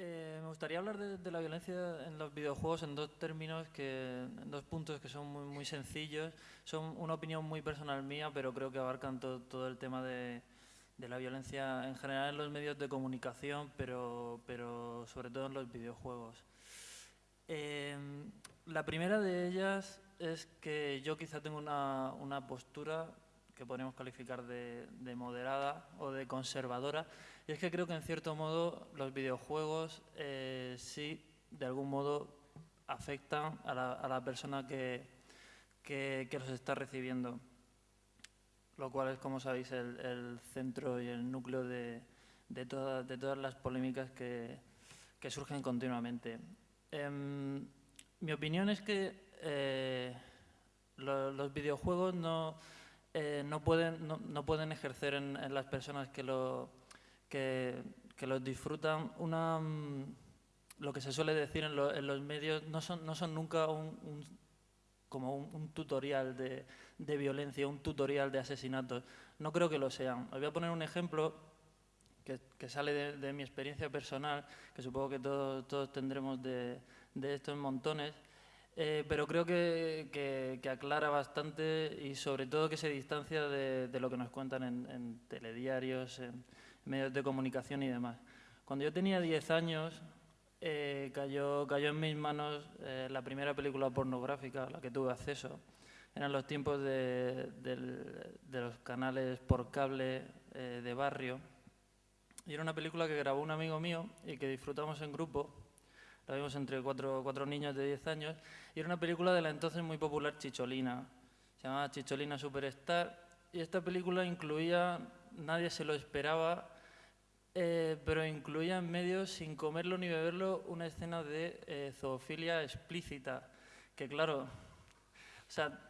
Eh, me gustaría hablar de, la violencia en los videojuegos en dos términos, que, en dos puntos que son muy, muy sencillos. Son una opinión muy personal mía, pero creo que abarcan todo el tema de, la violencia en general en los medios de comunicación, pero, pero sobre todo en los videojuegos. Eh, la primera de ellas es que yo quizá tengo una, una postura que podríamos calificar de, moderada o de conservadora. Y es que creo que en cierto modo los videojuegos eh, sí, de algún modo, afectan a la, persona que, que, los está recibiendo. Lo cual es, como sabéis, el, centro y el núcleo de, de, de todas las polémicas que, que surgen continuamente. Em, mi opinión es que eh, los videojuegos no eh, no, pueden, no, pueden ejercer en, las personas que, lo, que, los disfrutan una, mm, lo que se suele decir en, los medios, no son, no son nunca un, como un, tutorial de, violencia, un tutorial de asesinatos. No creo que lo sean. Os voy a poner un ejemplo que, sale de, mi experiencia personal, que supongo que todos, todos tendremos de, de estos montones. Eh, pero creo que, aclara bastante y sobre todo que se distancia de, lo que nos cuentan en, telediarios, en medios de comunicación y demás. Cuando yo tenía 10 años, eh, cayó, cayó en mis manos eh, la primera película pornográfica a la que tuve acceso. Eran los tiempos de, de los canales por cable de barrio. Y era una película que grabó un amigo mío y que disfrutamos en grupo la vimos entre cuatro, cuatro niños de 10 años, y era una película de la entonces muy popular Chicholina. Se llamaba Chicholina Superstar, y esta película incluía, nadie se lo esperaba, eh, pero incluía en medio, sin comerlo ni beberlo, una escena de eh, zoofilia explícita, que claro, o sea,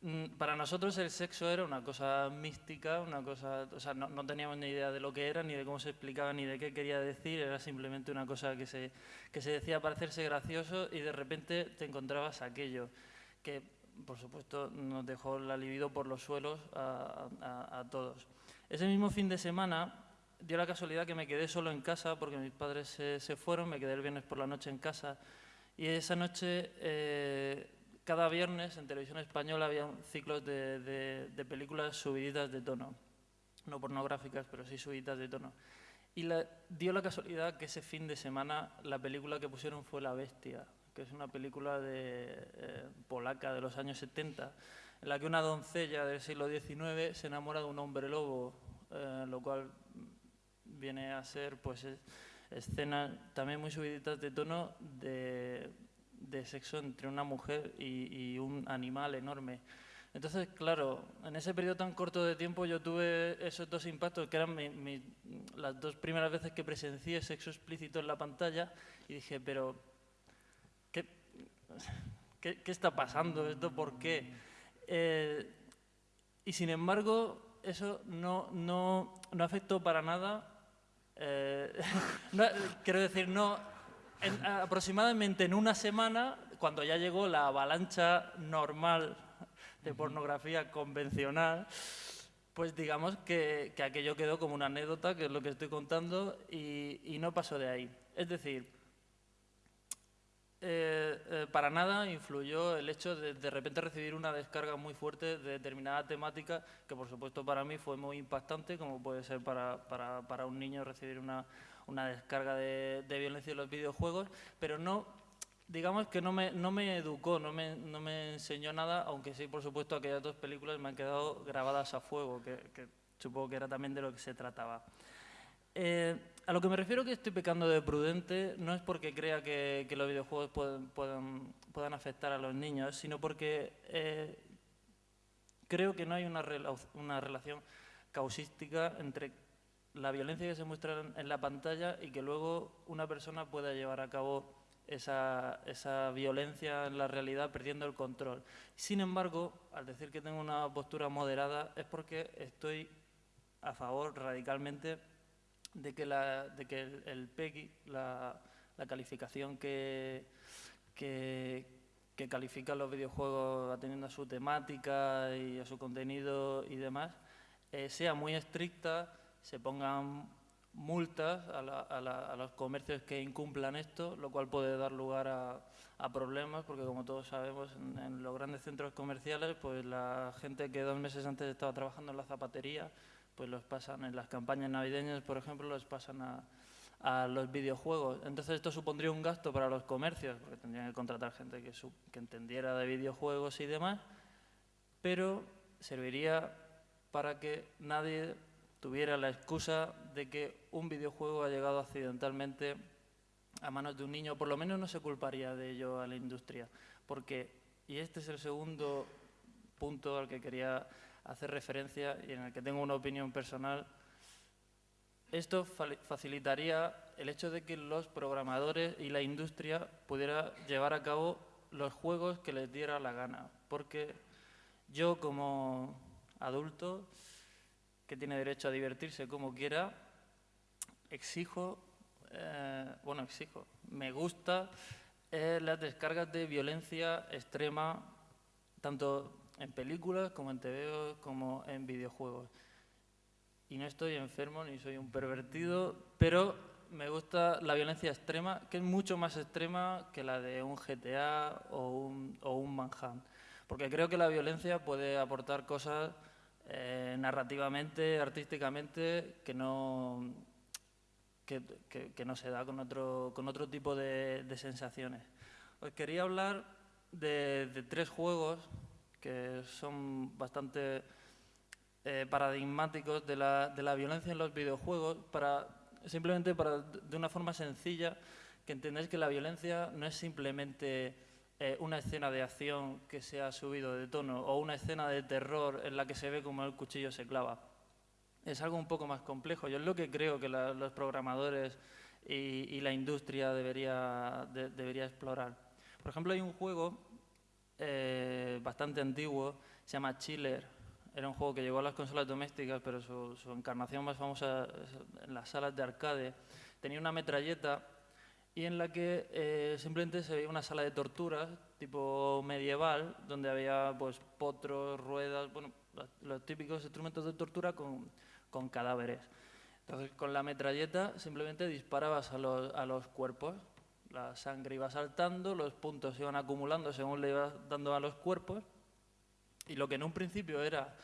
Mm, para nosotros el sexo era una cosa mística, una cosa, o sea, no, teníamos ni idea de lo que era, ni de cómo se explicaba, ni de qué quería decir, era simplemente una cosa que se, que se decía para hacerse gracioso y de repente te encontrabas aquello, que por supuesto nos dejó la libido por los suelos a, todos. Ese mismo fin de semana dio la casualidad que me quedé solo en casa porque mis padres se, fueron, me quedé el viernes por la noche en casa y esa noche... Eh, cada viernes en televisión española había ciclos de, películas subiditas de tono. No pornográficas, pero sí subiditas de tono. Y dio la casualidad que ese fin de semana la película que pusieron fue La Bestia, que es una película de, eh, polaca de los años 70, en la que una doncella del siglo XIX se enamora de un hombre lobo, eh, lo cual viene a ser pues escenas también muy subiditas de tono de de sexo entre una mujer y, un animal enorme. Entonces, claro, en ese periodo tan corto de tiempo yo tuve esos dos impactos, que eran las dos primeras veces que presencié sexo explícito en la pantalla, y dije, pero, ¿qué, qué, está pasando? ¿Esto por qué? Eh, y sin embargo, eso no, no, no afectó para nada, eh, quiero decir, no aproximadamente en una semana, cuando ya llegó la avalancha normal de pornografía convencional, pues digamos que, aquello quedó como una anécdota, que es lo que estoy contando, y, no pasó de ahí. Es decir, eh, eh, para nada influyó el hecho de de repente recibir una descarga muy fuerte de determinada temática, que por supuesto para mí fue muy impactante, como puede ser para, para un niño recibir una, una descarga de, violencia en los videojuegos, pero no, digamos que no me, no me educó, no me, no me, enseñó nada, aunque sí, por supuesto, aquellas dos películas me han quedado grabadas a fuego, que, supongo que era también de lo que se trataba. Eh, a lo que me refiero que estoy pecando de prudente no es porque crea que, los videojuegos pueden, puedan, afectar a los niños, sino porque eh, creo que no hay una, relación causística entre la violencia que se muestra en la pantalla y que luego una persona pueda llevar a cabo esa, violencia en la realidad perdiendo el control. Sin embargo, al decir que tengo una postura moderada es porque estoy a favor radicalmente de que, la, de que el, PEGI, la, la calificación que, que, califica los videojuegos atendiendo a su temática y a su contenido y demás, eh, sea muy estricta se pongan multas a, los comercios que incumplan esto, lo cual puede dar lugar a, problemas, porque como todos sabemos, en, los grandes centros comerciales, pues la gente que dos meses antes estaba trabajando en la zapatería, pues los pasan en las campañas navideñas, por ejemplo, los pasan a, los videojuegos. Entonces esto supondría un gasto para los comercios, porque tendrían que contratar gente que, que entendiera de videojuegos y demás, pero serviría para que nadie tuviera la excusa de que un videojuego ha llegado accidentalmente a manos de un niño, por lo menos no se culparía de ello a la industria, porque, y este es el segundo punto al que quería hacer referencia y en el que tengo una opinión personal, esto facilitaría el hecho de que los programadores y la industria pudiera llevar a cabo los juegos que les diera la gana, porque yo como adulto que tiene derecho a divertirse como quiera, exijo, eh, bueno, exijo, me gusta eh, las descargas de violencia extrema, tanto en películas como en TV como en videojuegos. Y no estoy enfermo ni soy un pervertido, pero me gusta la violencia extrema, que es mucho más extrema que la de un GTA o un, o un Manhunt. Porque creo que la violencia puede aportar cosas eh, narrativamente, artísticamente, que no, que, no se da con otro, con otro tipo de, sensaciones. Os quería hablar de, tres juegos son bastante eh, paradigmáticos de la, de la, violencia en los videojuegos, para, simplemente para, de una forma sencilla, que entendáis que la violencia no es simplemente eh, una escena de acción que se ha subido de tono o una escena de terror en la que se ve como el cuchillo se clava. Es algo un poco más complejo. Yo es lo que creo que los programadores y, la industria debería, debería explorar. Por ejemplo, hay un juego eh, bastante antiguo, se llama Chiller. Era un juego que llegó a las consolas domésticas, pero su, su encarnación más famosa en las salas de arcade. Tenía una metralleta y en la que eh, simplemente se veía una sala de torturas tipo medieval, donde había pues potros, ruedas, bueno, los, típicos instrumentos de tortura con, con, cadáveres. Entonces, con la metralleta simplemente disparabas a los, a los cuerpos, la sangre iba saltando, los puntos se iban acumulando según le ibas dando a los cuerpos, y lo que en un principio era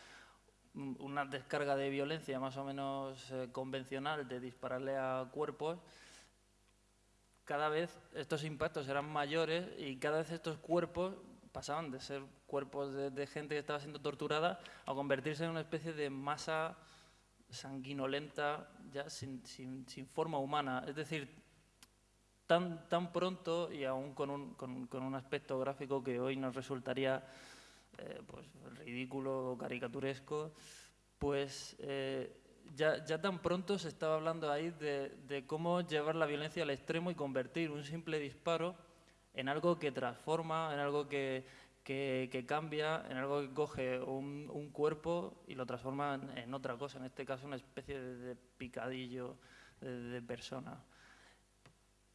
una descarga de violencia más o menos eh, convencional de dispararle a cuerpos, cada vez estos impactos eran mayores y cada vez estos cuerpos pasaban de ser cuerpos de, gente que estaba siendo torturada a convertirse en una especie de masa sanguinolenta ya sin, forma humana. Es decir, tan, tan pronto y aún con un, con, un aspecto gráfico que hoy nos resultaría eh, pues, ridículo o caricaturesco, pues eh, ya, tan pronto se estaba hablando ahí de, cómo llevar la violencia al extremo y convertir un simple disparo en algo que transforma, en algo que, cambia, en algo que coge un, cuerpo y lo transforma en, otra cosa, en este caso una especie de, picadillo de, persona.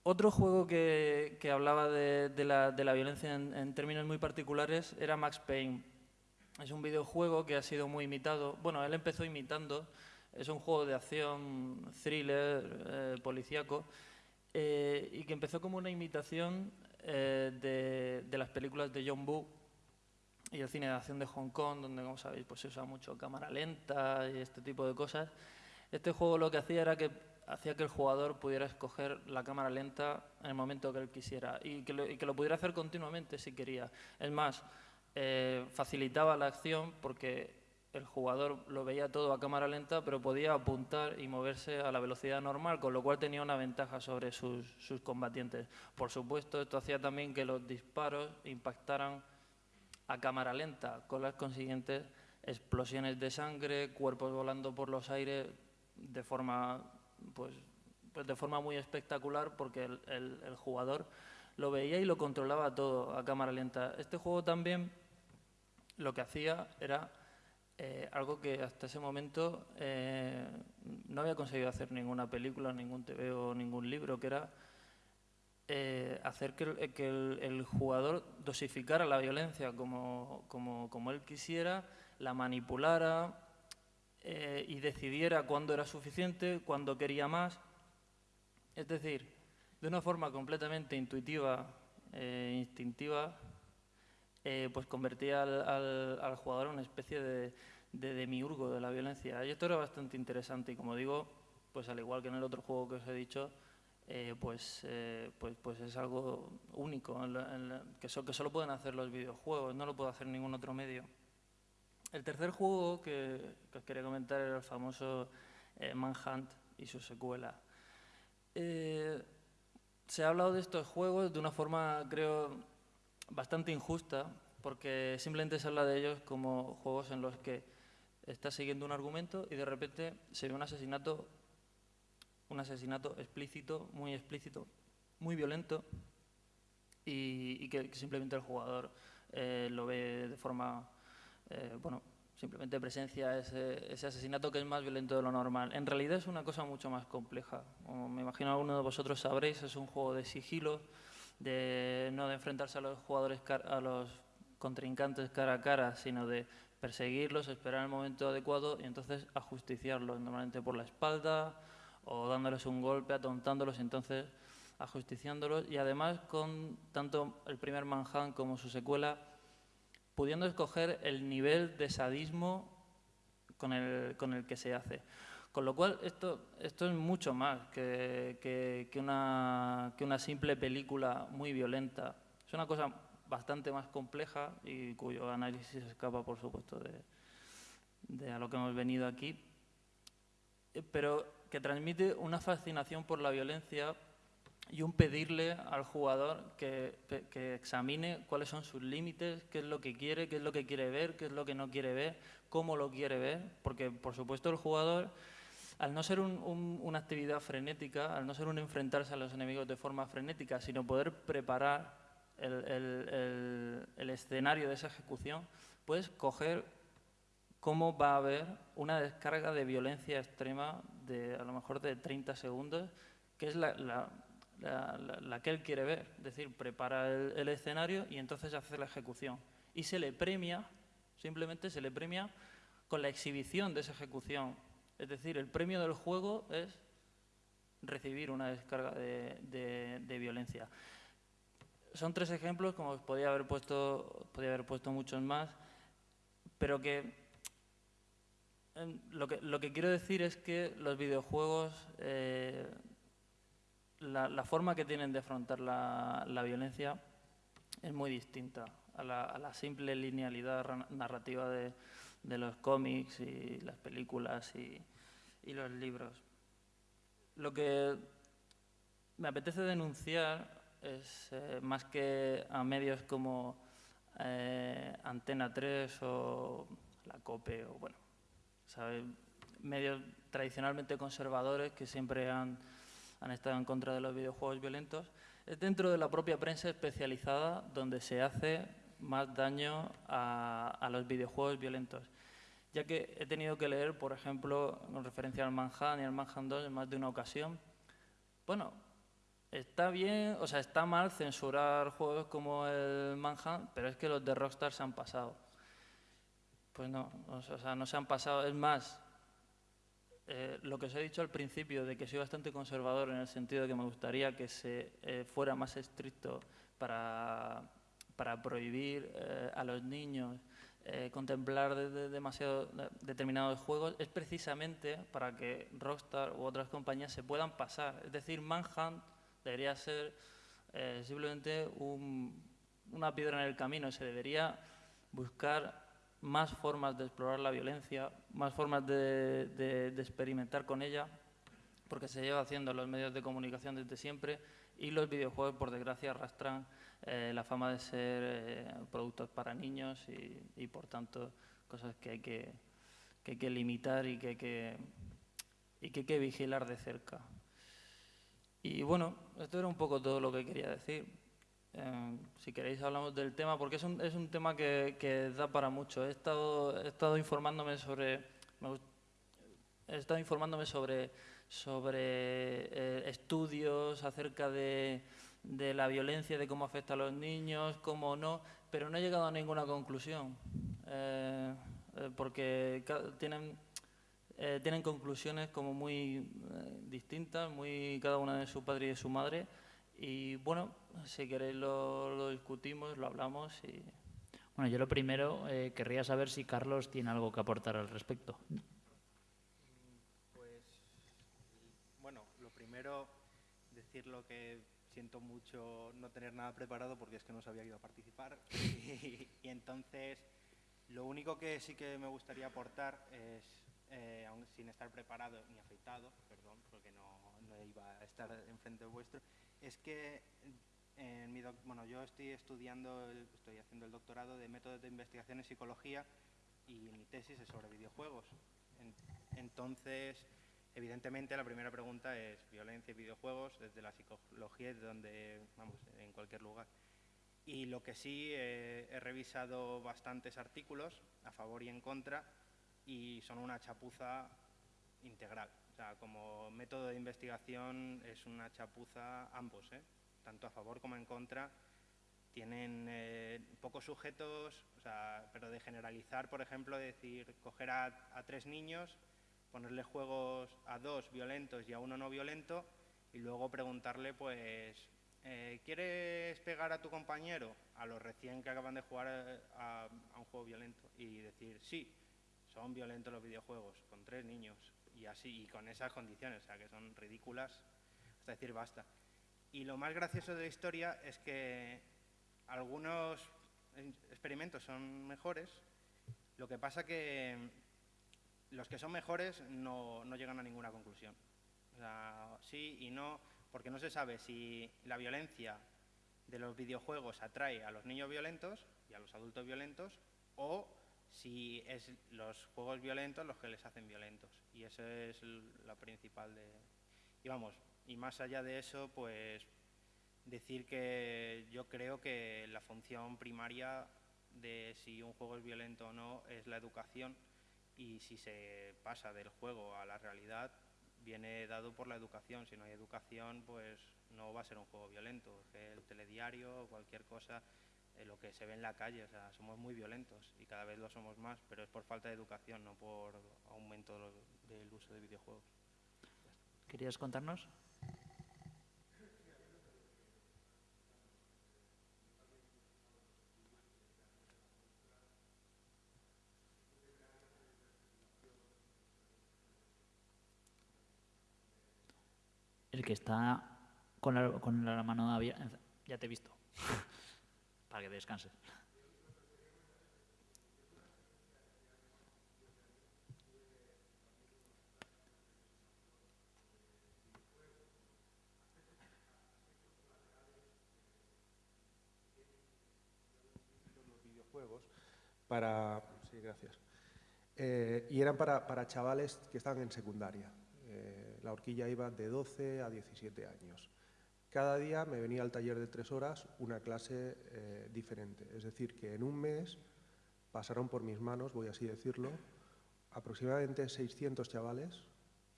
Otro juego que, hablaba de, la, violencia en, en, términos muy particulares era Max Payne. Es un videojuego que ha sido muy imitado. Bueno, él empezó imitando es un juego de acción, thriller, eh, policíaco, eh, y que empezó como una imitación eh, de, las películas de John Woo y el cine de acción de Hong Kong, donde, como sabéis, pues se usa mucho cámara lenta y este tipo de cosas. Este juego lo que hacía era que hacía que el jugador pudiera escoger la cámara lenta en el momento que él quisiera y que lo, y que lo pudiera hacer continuamente si quería. Es más, facilitaba la acción porque el jugador lo veía todo a cámara lenta, pero podía apuntar y moverse a la velocidad normal, con lo cual tenía una ventaja sobre sus, combatientes. Por supuesto, esto hacía también que los disparos impactaran a cámara lenta, con las consiguientes explosiones de sangre, cuerpos volando por los aires de forma, pues, pues de forma muy espectacular, porque el jugador lo veía y lo controlaba todo a cámara lenta. Este juego también lo que hacía era eh, algo que hasta ese momento eh, no había conseguido hacer ninguna película, ningún TV o ningún libro, que era eh, hacer que, el, jugador dosificara la violencia como, como, como, él quisiera, la manipulara eh, y decidiera cuándo era suficiente, cuándo quería más. Es decir, de una forma completamente intuitiva e instintiva, eh, pues convertía al, jugador en una especie de, de demiurgo de la violencia. Y esto era bastante interesante y como digo, pues al igual que en el otro juego que os he dicho, pues, pues, pues es algo único, que, que, solo pueden hacer los videojuegos, no lo puede hacer ningún otro medio. El tercer juego que, os quería comentar era el famoso eh, Manhunt y su secuela. se ha hablado de estos juegos de una forma, creo, bastante injusta, porque simplemente se habla de ellos como juegos en los que estás siguiendo un argumento y de repente se ve un asesinato un asesinato explícito, muy explícito, muy violento y, que, simplemente el jugador eh, lo ve de forma, eh, bueno, simplemente presencia ese, ese, asesinato que es más violento de lo normal. En realidad es una cosa mucho más compleja. Como me imagino alguno de vosotros sabréis, es un juego de sigilo, de no de enfrentarse a los jugadores, a los contrincantes cara a cara, sino de perseguirlos, esperar el momento adecuado y entonces ajusticiarlos, normalmente por la espalda o dándoles un golpe, atontándolos, entonces ajusticiándolos y además con tanto el primer Manhunt como su secuela, pudiendo escoger el nivel de sadismo con el, con el que se hace. Con lo cual, esto, esto es mucho más que, que, una, que una simple película muy violenta. Es una cosa bastante más compleja y cuyo análisis escapa, por supuesto, de, de a lo que hemos venido aquí. Pero que transmite una fascinación por la violencia y un pedirle al jugador que, examine cuáles son sus límites, qué es lo que quiere, qué es lo que quiere ver, qué es lo que no quiere ver, cómo lo quiere ver, porque por supuesto el jugador, al no ser una actividad frenética, al no ser un enfrentarse a los enemigos de forma frenética, sino poder preparar el, el escenario de esa ejecución, puedes coger cómo va a haber una descarga de violencia extrema de a lo mejor de 30 segundos, que es la, la, que él quiere ver. Es decir, prepara el, escenario y entonces hace la ejecución. Y se le premia, simplemente se le premia con la exhibición de esa ejecución. Es decir, el premio del juego es recibir una descarga de, de, violencia. Son tres ejemplos, como os podía haber puesto, podía haber puesto muchos más, pero que lo que, lo que quiero decir es que los videojuegos, eh, la, forma que tienen de afrontar la, violencia es muy distinta a la, simple linealidad narrativa de, los cómics y las películas y, los libros. Lo que me apetece denunciar es, eh, más que a medios como eh, Antena 3 o la COPE o bueno, medios tradicionalmente conservadores que siempre han, han estado en contra de los videojuegos violentos, es dentro de la propia prensa especializada donde se hace más daño a, los videojuegos violentos. Ya que he tenido que leer, por ejemplo, con referencia al Manhunt y al Manhunt 2 en más de una ocasión, bueno, está bien, o sea, está mal censurar juegos como el Manhunt, pero es que los de Rockstar se han pasado. Pues no, o sea, no se han pasado. Es más, eh, lo que os he dicho al principio, de que soy bastante conservador en el sentido de que me gustaría que se eh, fuera más estricto para, para prohibir eh, a los niños contemplar de, demasiado determinados juegos, es precisamente para que Rockstar u otras compañías se puedan pasar. Es decir, Manhunt debería ser simplemente una piedra en el camino, se debería buscar más formas de explorar la violencia, más formas de, experimentar con ella, porque se lleva haciendo en los medios de comunicación desde siempre y los videojuegos, por desgracia, arrastran eh, la fama de ser eh, productos para niños y, por tanto, cosas que hay que, limitar y que hay que vigilar de cerca. Y bueno, esto era un poco todo lo que quería decir. Em, si queréis hablamos del tema, porque es un, es un tema que, da para mucho. He estado, he estado informándome sobre, he estado informándome sobre, sobre eh, estudios acerca de, de, la violencia, de cómo afecta a los niños, cómo no, pero no he llegado a ninguna conclusión, eh, eh, porque tienen tienen conclusiones como muy distintas, muy cada una de su padre y de su madre. Y bueno, si queréis lo, discutimos, lo hablamos y... Bueno, yo lo primero eh, querría saber si Carlos tiene algo que aportar al respecto. Pues, bueno, lo primero, decir lo que siento mucho no tener nada preparado porque es que no sabía que iba a participar. y, entonces, lo único que sí que me gustaría aportar es, eh, aún sin estar preparado ni afeitado, perdón, porque no iba a estar enfrente vuestro, es que bueno, yo estoy estudiando, estoy haciendo el doctorado de métodos de investigación en psicología y mi tesis es sobre videojuegos. En- entonces, evidentemente, la primera pregunta es violencia y videojuegos desde la psicología donde, vamos, en cualquier lugar. Y lo que sí, eh, he revisado bastantes artículos a favor y en contra y son una chapuza integral. O sea, como método de investigación es una chapuza ambos, ¿eh? Tanto a favor como en contra. Tienen eh, pocos sujetos, o sea, pero de generalizar, por ejemplo, decir, coger a, a tres niños, ponerle juegos a dos violentos y a uno no violento, y luego preguntarle, pues, eh, ¿quieres pegar a tu compañero? A los recién que acaban de jugar eh, a, a un juego violento. Y decir, sí, son violentos los videojuegos, con tres niños, y así, y con esas condiciones, o sea, que son ridículas, hasta decir basta. Y lo más gracioso de la historia es que algunos en- experimentos son mejores, lo que pasa que los que son mejores no, no llegan a ninguna conclusión. O sea, sí y no, porque no se sabe si la violencia de los videojuegos atrae a los niños violentos y a los adultos violentos o si es los juegos violentos los que les hacen violentos. Y eso es la principal de... Y vamos, y más allá de eso, pues decir que yo creo que la función primaria de si un juego es violento o no es la educación y si se pasa del juego a la realidad viene dado por la educación. Si no hay educación, pues no va a ser un juego violento. El telediario cualquier cosa, eh, lo que se ve en la calle, o sea, somos muy violentos y cada vez lo somos más, pero es por falta de educación, no por aumento del uso de videojuegos. ¿Querías contarnos? Que está con la, mano abierta. Ya te he visto. Para que descanses. para sí gracias Eh, y eran para, para chavales que estaban en secundaria Eh, la horquilla iba de 12 a 17 años cada día me venía al taller de tres horas una clase eh, diferente es decir que en un mes pasaron por mis manos voy así decirlo aproximadamente 600 chavales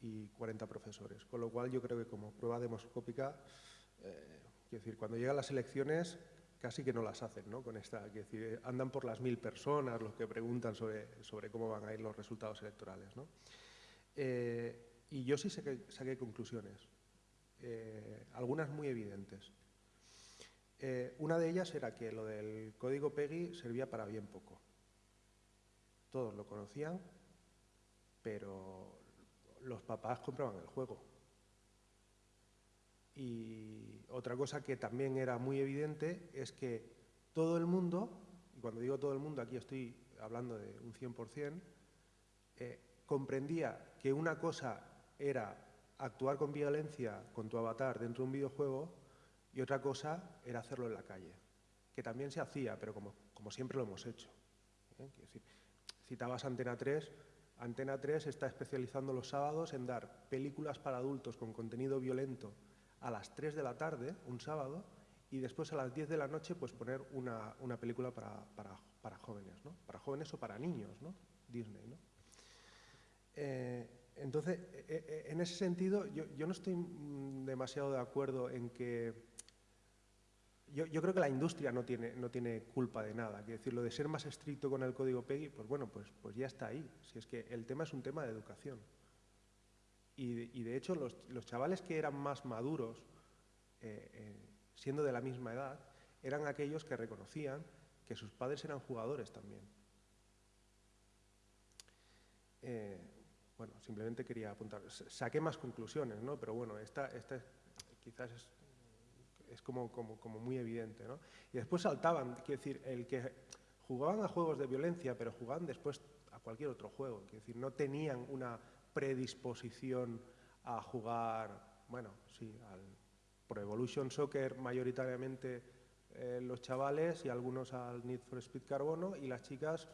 y 40 profesores con lo cual yo creo que como prueba demoscópica eh, decir cuando llegan las elecciones casi que no las hacen, ¿no? Con esta, quiero decir, andan por las mil personas los que preguntan sobre, sobre cómo van a ir los resultados electorales, ¿no? Eh, y yo sí saqué, saqué conclusiones, eh, algunas muy evidentes. Eh, una de ellas era que lo del código PEGI servía para bien poco. Todos lo conocían, pero los papás compraban el juego. Y otra cosa que también era muy evidente es que todo el mundo, y cuando digo todo el mundo aquí estoy hablando de un 100%, eh, comprendía que una cosa era actuar con violencia con tu avatar dentro de un videojuego y otra cosa era hacerlo en la calle, que también se hacía, pero como, como siempre lo hemos hecho. ¿eh? Citabas Antena 3, Antena 3 está especializando los sábados en dar películas para adultos con contenido violento a las 3 de la tarde, un sábado, y después a las 10 de la noche pues poner una, una película para, para- para jóvenes, ¿no? Para jóvenes o para niños, ¿no? Disney, ¿no? Eh, entonces, eh, eh, en ese sentido, yo, no estoy mm, demasiado de acuerdo en que yo, creo que la industria no tiene, no tiene culpa de nada. Quiero decir, lo de ser más estricto con el código PEGI, pues bueno, pues, pues ya está ahí. Si es que el tema es un tema de educación. Y de, y de hecho, los, los, chavales que eran más maduros, eh, eh, siendo de la misma edad, eran aquellos que reconocían que sus padres eran jugadores también. Eh, bueno, simplemente quería apuntar. Saqué más conclusiones, ¿no? Pero bueno, esta, esta quizás es, es como, como, como, muy evidente, ¿no? Y después saltaban, quiero decir, el que jugaban a juegos de violencia, pero jugaban después a cualquier otro juego. Quiero decir, no tenían una predisposición a jugar, bueno, sí, al Pro Evolution Soccer mayoritariamente eh, los chavales y algunos al Need for Speed Carbono y las chicas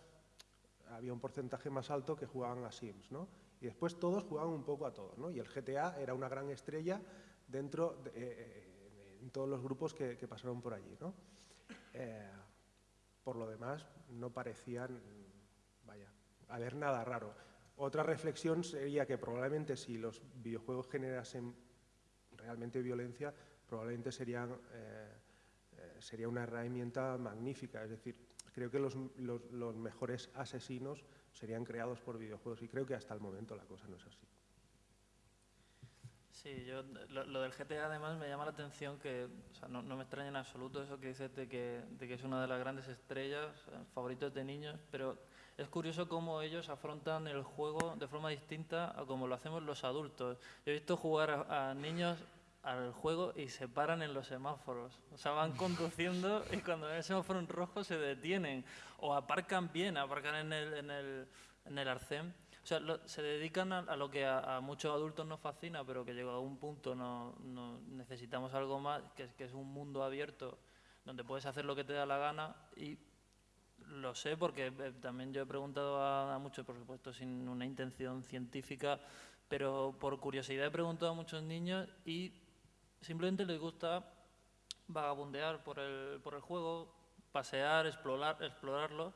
había un porcentaje más alto que jugaban a Sims, ¿no? Y después todos jugaban un poco a todos, ¿no? Y el GTA era una gran estrella dentro de, eh, en todos los grupos que, pasaron por allí, ¿no? Eh, por lo demás, no parecían, vaya, haber nada raro. Otra reflexión sería que probablemente si los videojuegos generasen realmente violencia, probablemente serían, eh, eh, sería una herramienta magnífica. Es decir, creo que los, los, mejores asesinos serían creados por videojuegos y creo que hasta el momento la cosa no es así. Sí, yo, lo, del GTA además me llama la atención que no, me extraña en absoluto eso que dices de que, de que es una de las grandes estrellas, favoritos de niños, pero es curioso cómo ellos afrontan el juego de forma distinta a como lo hacemos los adultos. Yo he visto jugar a niños al juego y se paran en los semáforos. O sea, van conduciendo y cuando ven el semáforo en rojo se detienen. O aparcan bien, aparcan en el, en el, en el arcén. O sea, lo, se dedican a, a lo que a, a, muchos adultos nos fascina, pero que llegado a un punto no, no necesitamos algo más, que que es un mundo abierto donde puedes hacer lo que te da la gana y lo sé porque eh, también yo he preguntado a, a, muchos, por supuesto, sin una intención científica, pero por curiosidad he preguntado a muchos niños y simplemente les gusta vagabundear por el, por el juego, pasear, explorar, explorarlo,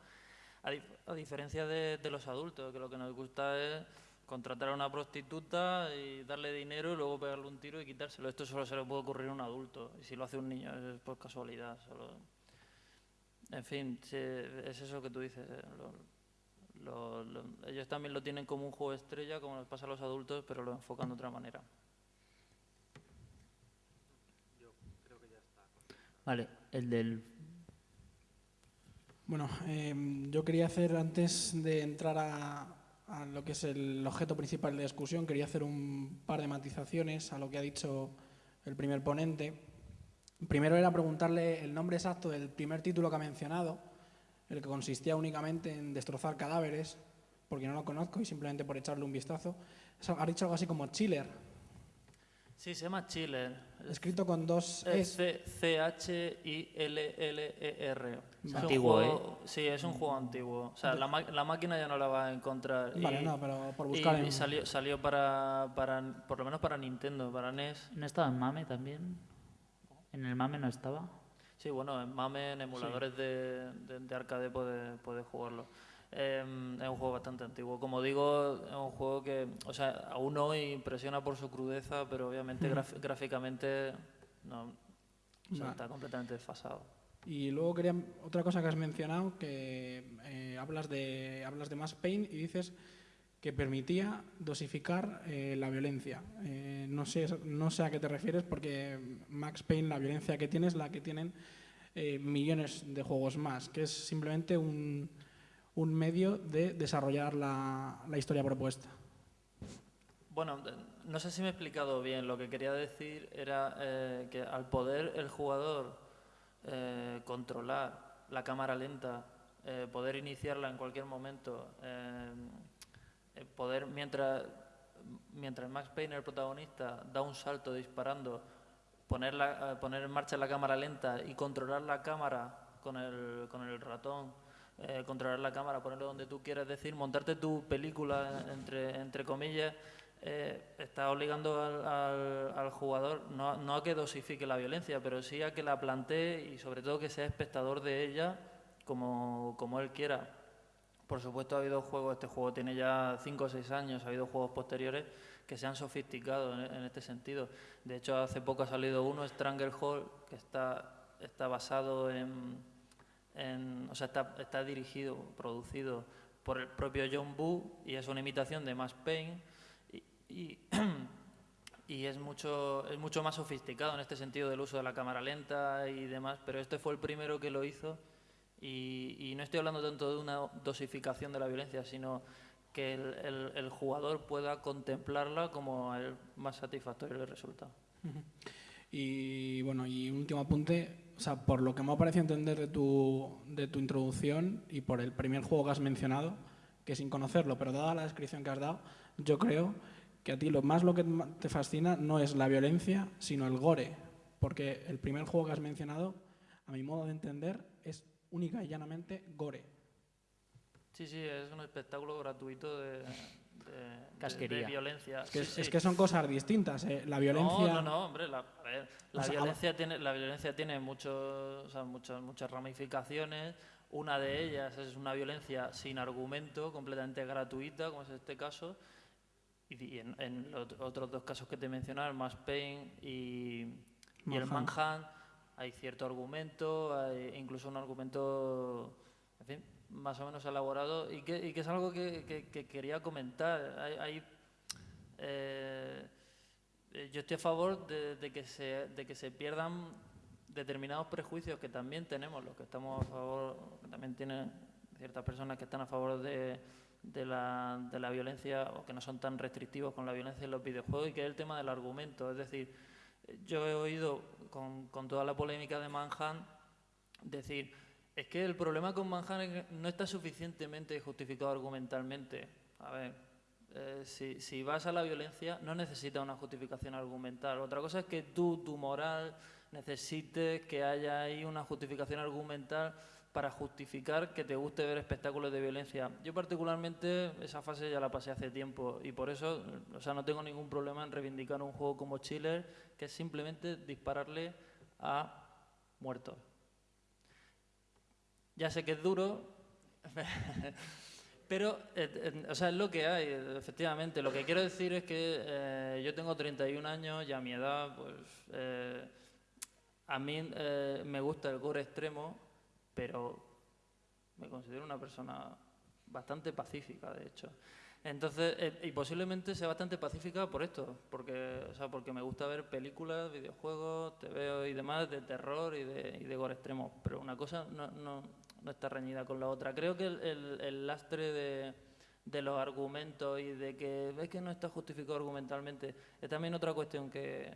a, dif a diferencia de, los adultos, que lo que nos gusta es contratar a una prostituta y darle dinero y luego pegarle un tiro y quitárselo. Esto solo se le puede ocurrir a un adulto, y si lo hace un niño es por casualidad. Solo... En fin, es eso que tú dices. Eh, lo, ellos también lo tienen como un juego estrella, como nos pasa a los adultos, pero lo enfocan de otra manera. Vale, el del... Bueno, eh, yo quería hacer, antes de entrar a, a, lo que es el objeto principal de discusión, quería hacer un par de matizaciones a lo que ha dicho el primer ponente. Primero era preguntarle el nombre exacto del primer título que ha mencionado, el que consistía únicamente en destrozar cadáveres, porque no lo conozco y simplemente por echarle un vistazo. Ha dicho algo así como Chiller, Sí, se llama Chiller. Escrito con dos S. C-H-I-L-L-E-R. Es antiguo, juego, ¿eh? Sí, es un juego antiguo. O sea, la, la, máquina ya no la va a encontrar. Vale, y, no, pero por buscar. Y, en... y salió, salió para, para, por lo menos para Nintendo, para NES. ¿No estaba en MAME también? ¿En el MAME no estaba? Sí, bueno, en MAME, en emuladores sí. de, de, de, arcade puedes puede jugarlo. Eh, es un juego bastante antiguo. Como digo, es un juego que, o sea, aún hoy impresiona por su crudeza, pero obviamente mm. gráficamente no, o sea, está completamente desfasado. Y luego quería otra cosa que has mencionado, que eh, hablas de hablas de Max Payne y dices que permitía dosificar eh, la violencia. Eh, no sé no sé a qué te refieres porque Max Payne la violencia que tiene es la que tienen eh, millones de juegos más, que es simplemente un un medio de desarrollar la, la, historia propuesta. Bueno, no sé si me he explicado bien. Lo que quería decir era eh, que al poder el jugador eh, controlar la cámara lenta, eh, poder iniciarla en cualquier momento, eh, poder mientras mientras Max Payne, el protagonista, da un salto disparando, poner, poner en marcha la cámara lenta y controlar la cámara con el, con el ratón eh, controlar la cámara, ponerlo donde tú quieras decir, montarte tu película, entre, entre comillas, eh, está obligando al, al, al jugador no, no, a que dosifique la violencia, pero sí a que la plantee y sobre todo que sea espectador de ella como, como él quiera. Por supuesto ha habido juegos, este juego tiene ya 5 o 6 años, ha habido juegos posteriores que se han sofisticado en, en, este sentido. De hecho, hace poco ha salido uno, Stranglehold, que está está basado en, en- o sea, está, está dirigido, producido por el propio John Boo y es una imitación de Max Payne y, y, y es mucho es mucho más sofisticado en este sentido del uso de la cámara lenta y demás, pero este fue el primero que lo hizo y, y no estoy hablando tanto de una dosificación de la violencia, sino que el, el- el jugador pueda contemplarla como el más satisfactorio le resulta. Y bueno, y un último apunte, o sea, por lo que me ha parecido entender de tu, de tu introducción y por el primer juego que has mencionado, que sin conocerlo, pero dada la descripción que has dado, yo creo que a ti lo más lo que te fascina no es la violencia, sino el gore, porque el primer juego que has mencionado, a mi modo de entender, es única y llanamente gore. Sí, sí, es un espectáculo gratuito de, de- de- Casquería. de violencia. Es que, Sí, es sí. que son cosas distintas. ¿eh? La violencia... No, no, no, hombre, la, a ver, la O sea, violencia tiene, la violencia tiene muchos, o sea, muchas, muchas ramificaciones. Una de ellas es una violencia sin argumento, completamente gratuita, como es este caso. Y, en, en los otros dos casos que te el Max Payne y, y el Manhunt. Hay cierto argumento, hay incluso un argumento, más o menos elaborado y que, y que es algo que, que- que quería comentar. Hay, eh, eh, yo estoy a favor de, que se, de que se pierdan determinados prejuicios que también tenemos, los que estamos a favor, también tienen ciertas personas que están a favor de, de la, de la violencia o que no son tan restrictivos con la violencia en los videojuegos y que es el tema del argumento. Es decir, yo he oído con, con toda la polémica de Manhunt decir, es que el problema con que no está suficientemente justificado argumentalmente. A ver, eh, si, si vas a la violencia no necesitas una justificación argumental. Otra cosa es que tú, tu moral, necesites que haya ahí una justificación argumental para justificar que te guste ver espectáculos de violencia. Yo particularmente esa fase ya la pasé hace tiempo y por eso, o sea, no tengo ningún problema en reivindicar un juego como Chiller, que es simplemente dispararle a muertos. Ya sé que es duro, pero eh, eh, o sea, es lo que hay, efectivamente. Lo que quiero decir es que eh, yo tengo 31 años y a mi edad, pues a mí me gusta el gore extremo, pero me considero una persona bastante pacífica, de hecho. Entonces, y posiblemente sea bastante pacífica por esto, porque, o sea, porque me gusta ver películas, videojuegos, TV y demás de terror y de, gore extremo. Pero una cosa no, no está reñida con la otra. Creo que el, el- el lastre de, de los argumentos y de que ves que no está justificado argumentalmente es también otra cuestión que,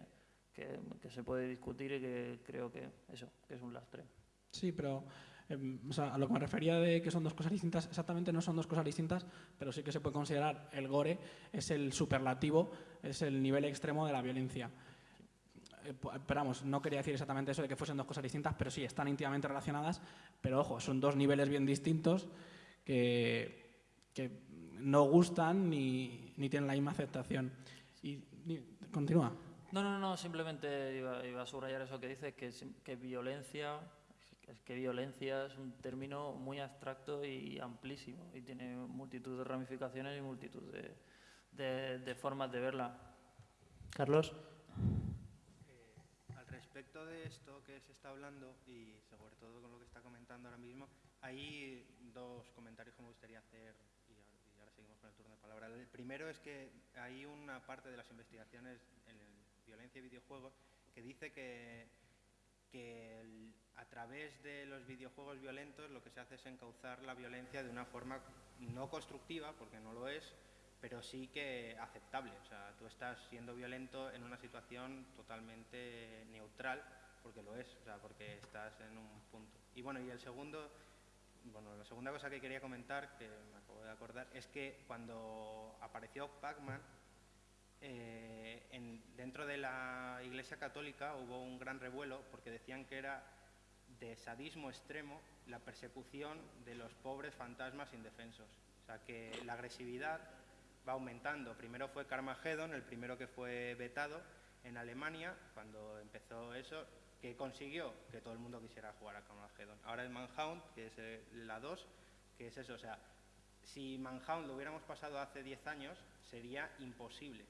que, que se puede discutir y que creo que eso, que es un lastre. Sí, pero em, o sea, a lo que me refería de que son dos cosas distintas, exactamente no son dos cosas distintas, pero sí que se puede considerar el gore es el superlativo, es el nivel extremo de la violencia. Eh, Pero vamos, no quería decir exactamente eso de que fuesen dos cosas distintas, pero sí, están íntimamente relacionadas, pero ojo, son dos niveles bien distintos que, que no gustan ni, ni tienen la misma aceptación. Y, y- continúa. No, no, no, simplemente iba, iba a subrayar eso que dices, que, que violencia, es que violencia es un término muy abstracto y amplísimo y tiene multitud de ramificaciones y multitud de, de- de formas de verla. Carlos. Respecto de esto que se está hablando y sobre todo con lo que está comentando ahora mismo, hay dos comentarios que me gustaría hacer y ahora, seguimos con el turno de palabra. El primero es que hay una parte de las investigaciones en violencia y videojuegos que dice que, que a través de los videojuegos violentos lo que se hace es encauzar la violencia de una forma no constructiva, porque no lo es, pero sí que aceptable. O sea, tú estás siendo violento en una situación totalmente neutral, porque lo es, o sea, porque estás en un punto. Y bueno, y el segundo, bueno, la segunda cosa que quería comentar, que me acabo de acordar, es que cuando apareció Pac-Man, eh, en- dentro de la Iglesia Católica hubo un gran revuelo porque decían que era de sadismo extremo la persecución de los pobres fantasmas indefensos. O sea, que la agresividad va aumentando. Primero fue Carmageddon, el primero que fue vetado en Alemania, cuando empezó eso, que consiguió que todo el mundo quisiera jugar a Carmageddon. Ahora el Manhunt, que es la 2, que es eso. O sea, si Manhunt lo hubiéramos pasado hace 10 años, sería imposible.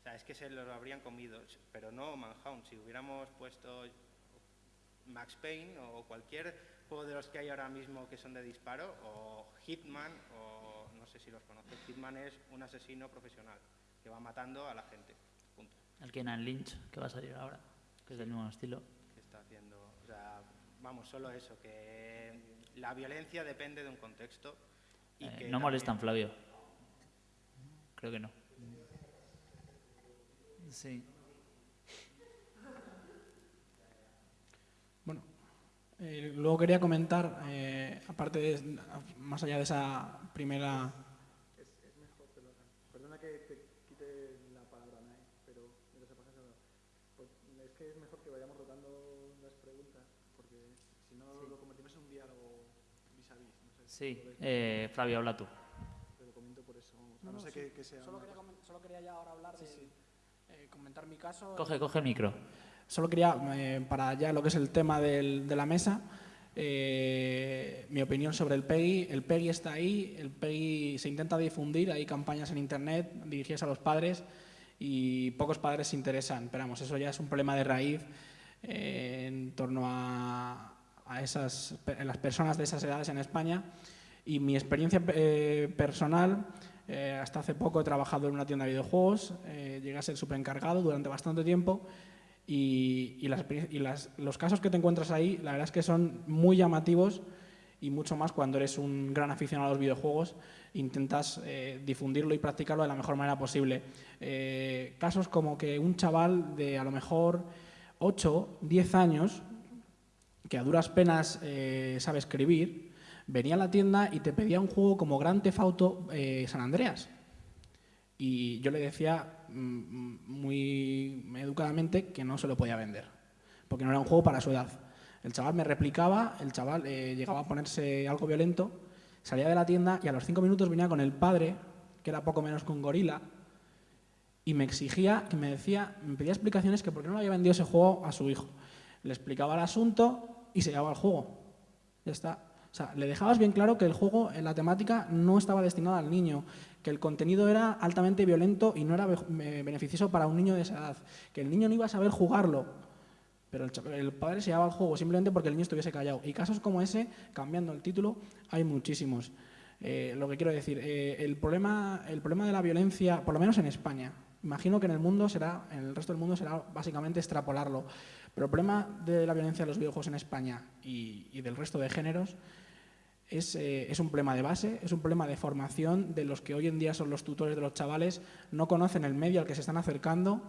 O sea, es que se lo habrían comido, pero no Manhunt. Si hubiéramos puesto Max Payne o cualquier juego de los que hay ahora mismo que son de disparo, o Hitman, o si los conoces. Hitman es un asesino profesional que va matando a la gente. Punto. El Kenan Lynch, que va a salir ahora, que es del mismo estilo. Que está haciendo, o sea, vamos, solo eso, que la violencia depende de un contexto. Y Eh, que no también- molestan, Flavio. Creo que no. Sí. Bueno, eh, luego quería comentar, eh, aparte de, más allá de esa primera... Perdona que te quite la palabra, Nay, pero me lo sepas eso. Pues, es que es mejor que vayamos rotando las preguntas, porque si no lo convertimos en un diálogo vis a vis. No sé, Sí, eh, Flavio, habla tú. te lo comento por eso. No, sí, que, que sea. Solo quería, solo ya ahora hablar de eh, comentar mi caso. Coge, coge el micro. Solo quería, eh, para ya lo que es el tema del- de la mesa, eh, mi opinión sobre el PEGI. El PEGI está ahí, el PEGI se intenta difundir, hay campañas en Internet dirigidas a los padres y pocos padres se interesan. Pero vamos, eso ya es un problema de raíz eh, en torno a, a esas, a las personas de esas edades en España. Y mi experiencia eh, personal, eh, hasta hace poco he trabajado en una tienda de videojuegos, eh, llegué a ser superencargado durante bastante tiempo y, y las y las- los casos que te encuentras ahí, la verdad es que son muy llamativos y mucho más cuando eres un gran aficionado a los videojuegos, intentas eh, difundirlo y practicarlo de la mejor manera posible. Eh, casos como que un chaval de a lo mejor 8, 10 años, que a duras penas eh, sabe escribir, venía a la tienda y te pedía un juego como Gran Theft Auto eh, San Andreas. Y yo le decía mm, muy educadamente que no se lo podía vender, porque no era un juego para su edad. El chaval me replicaba, el chaval eh, llegaba a ponerse algo violento, salía de la tienda y a los cinco minutos venía con el padre, que era poco menos que un gorila, y me exigía, que me decía, me pedía explicaciones que por qué no le había vendido ese juego a su hijo. Le explicaba el asunto y se llevaba el juego. Ya está. O sea, le dejabas bien claro que el juego, en la temática, no estaba destinado al niño, que el contenido era altamente violento y no era eh, beneficioso para un niño de esa edad, que el niño no iba a saber jugarlo, pero el padre se llevaba el juego simplemente porque el niño estuviese callado. Y casos como ese, cambiando el título, hay muchísimos. Eh, lo que quiero decir, eh, el, problema, el problema de la violencia, por lo menos en España, imagino que en el mundo será, en el resto del mundo será básicamente extrapolarlo, pero el problema de la violencia de los videojuegos en España y, y del resto de géneros es, eh, un problema de base, es un problema de formación de los que hoy en día son los tutores de los chavales, no conocen el medio al que se están acercando,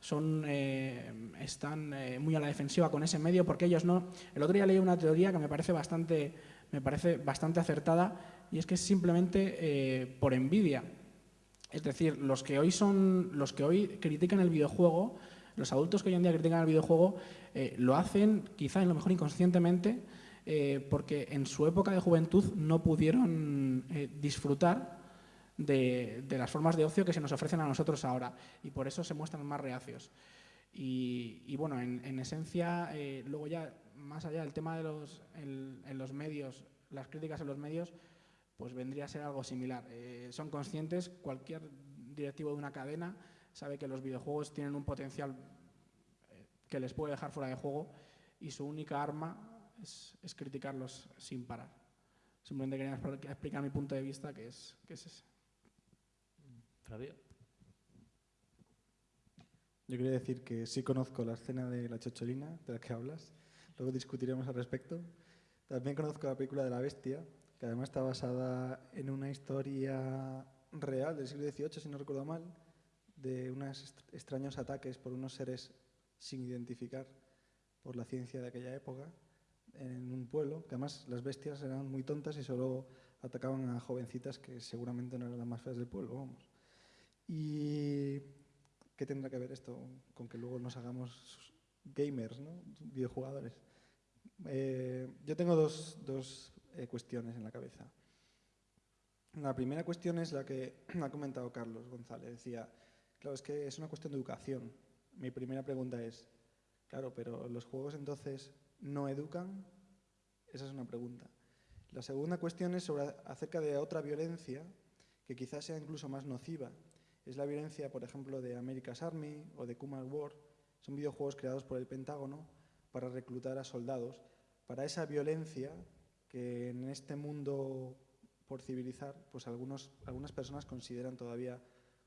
son, eh, están eh, muy a la defensiva con ese medio porque ellos no. El otro día leí una teoría que me parece bastante, me parece bastante acertada y es que es simplemente eh, por envidia. Es decir, los que hoy son, los que hoy critican el videojuego, los adultos que hoy en día critican el videojuego, eh, lo hacen quizá en lo mejor inconscientemente eh, porque en su época de juventud no pudieron eh, disfrutar de, las formas de ocio que se nos ofrecen a nosotros ahora y por eso se muestran más reacios. Y, bueno, en, en esencia, luego ya más allá del tema de los, en los medios, las críticas en los medios, pues vendría a ser algo similar. Eh, son conscientes, cualquier directivo de una cadena sabe que los videojuegos tienen un potencial eh, que les puede dejar fuera de juego y su única arma es, es criticarlos sin parar. Simplemente quería expl- explicar mi punto de vista, que es, que es ese. Flavio. Yo quería decir que sí conozco la escena de la chocholina de la que hablas, luego discutiremos al respecto. También conozco la película de la bestia, que además está basada en una historia real del siglo XVIII, si no recuerdo mal, de unos extraños ataques por unos seres sin identificar por la ciencia de aquella época en un pueblo, que además las bestias eran muy tontas y solo atacaban a jovencitas que seguramente no eran las más feas del pueblo, vamos. Y ¿Qué tendrá que ver esto con que luego nos hagamos gamers, ¿no? videojugadores? Eh, yo tengo dos, eh, cuestiones en la cabeza. La primera cuestión es la que ha comentado Carlos González. Decía, claro, es que es una cuestión de educación. Mi primera pregunta es, claro, pero ¿los juegos entonces no educan? Esa es una pregunta. La segunda cuestión es acerca de otra violencia que quizás sea incluso más nociva, es la violencia, por ejemplo, de America's Army o de Kumar War. Son videojuegos creados por el Pentágono para reclutar a soldados, para esa violencia que en este mundo por civilizar, pues algunos, algunas personas consideran todavía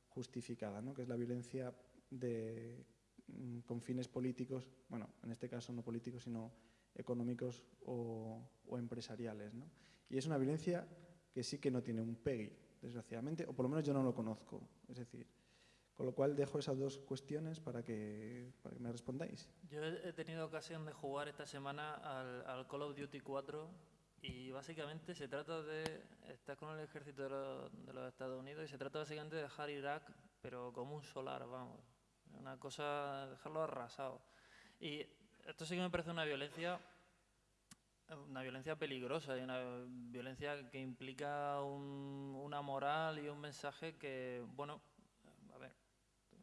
justificada, ¿no? que es la violencia de, mm, con fines políticos, bueno, en este caso no políticos, sino económicos o, o empresariales. ¿no? Y es una violencia que sí que no tiene un PEGI, desgraciadamente, o por lo menos yo no lo conozco. Es decir, con lo cual dejo esas dos cuestiones para que, para que me respondáis. Yo he tenido ocasión de jugar esta semana al, al Call of Duty 4 y básicamente se trata de, estás con el ejército de los, de los, Estados Unidos y se trata básicamente de dejar Irak, pero como un solar, vamos. Una cosa, dejarlo arrasado. Y esto sí que me parece una violencia, una violencia peligrosa y una violencia que implica un, una moral y un mensaje que, bueno, a ver,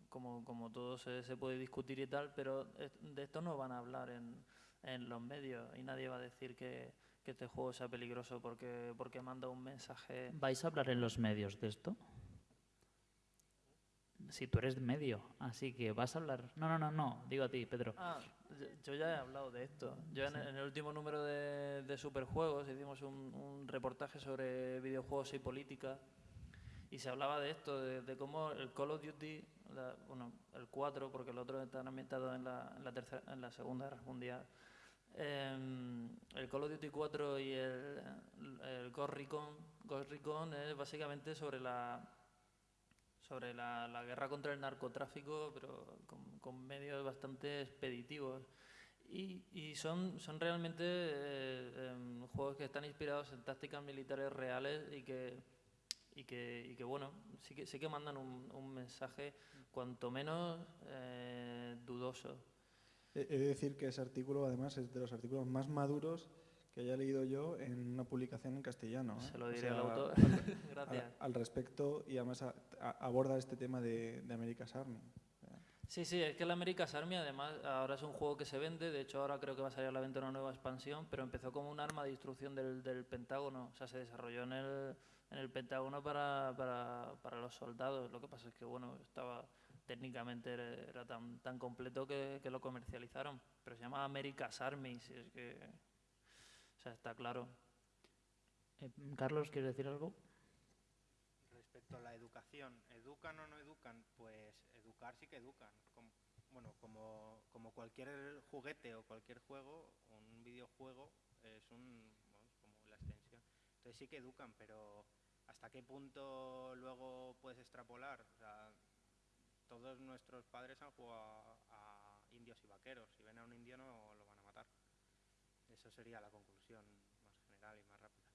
como, como todo se, se puede discutir y tal, pero de esto no van a hablar en, en los medios y nadie va a decir que que este juego sea peligroso porque, porque manda un mensaje. ¿Vais a hablar en los medios de esto? Si tú eres medio, así que vas a hablar. No, no, no, no, digo a ti, Pedro. Ah, yo ya he hablado de esto. Yo en, en el último número de, de Superjuegos hicimos un, un, reportaje sobre videojuegos y política y se hablaba de esto, de, de cómo el Call of Duty, la, bueno, el 4, porque el otro está ambientado en la, en la, tercera, en la Segunda Guerra Mundial eh, el Call of Duty 4 y el, el Ghost, Recon, Ghost Recon es básicamente sobre la sobre la, la, guerra contra el narcotráfico, pero con, con medios bastante expeditivos. Y, y son, son realmente eh, eh, juegos que están inspirados en tácticas militares reales y que, y que, y que bueno, sí que, sí que mandan un, un mensaje cuanto menos eh, dudoso. He de decir que ese artículo, además, es de los artículos más maduros que haya leído yo en una publicación en castellano. ¿eh? Se lo diré o sea, al autor. Al, Gracias. Al, al, respecto, y además a, a, aborda este tema de, de America's Army. Sí, sí, es que el America's Army además ahora es un juego que se vende, de hecho ahora creo que va a salir a la venta una nueva expansión, pero empezó como un arma de destrucción del, del Pentágono, o sea, se desarrolló en el, en el Pentágono para, para, para los soldados, lo que pasa es que, bueno, estaba técnicamente era, era tan, tan, completo que, que, lo comercializaron. Pero se llama America's Army, si es que. O sea, está claro. Eh, Carlos, ¿quieres decir algo? Respecto a la educación, ¿educan o no educan? Pues educar sí que educan. Como, bueno, como, como cualquier juguete o cualquier juego, un videojuego es un, bueno, como la extensión. Entonces sí que educan, pero ¿hasta qué punto luego puedes extrapolar? O sea, todos nuestros padres han jugado a, indios y vaqueros. Si ven a un indio no lo van a matar. Eso sería la conclusión más general y más rápida.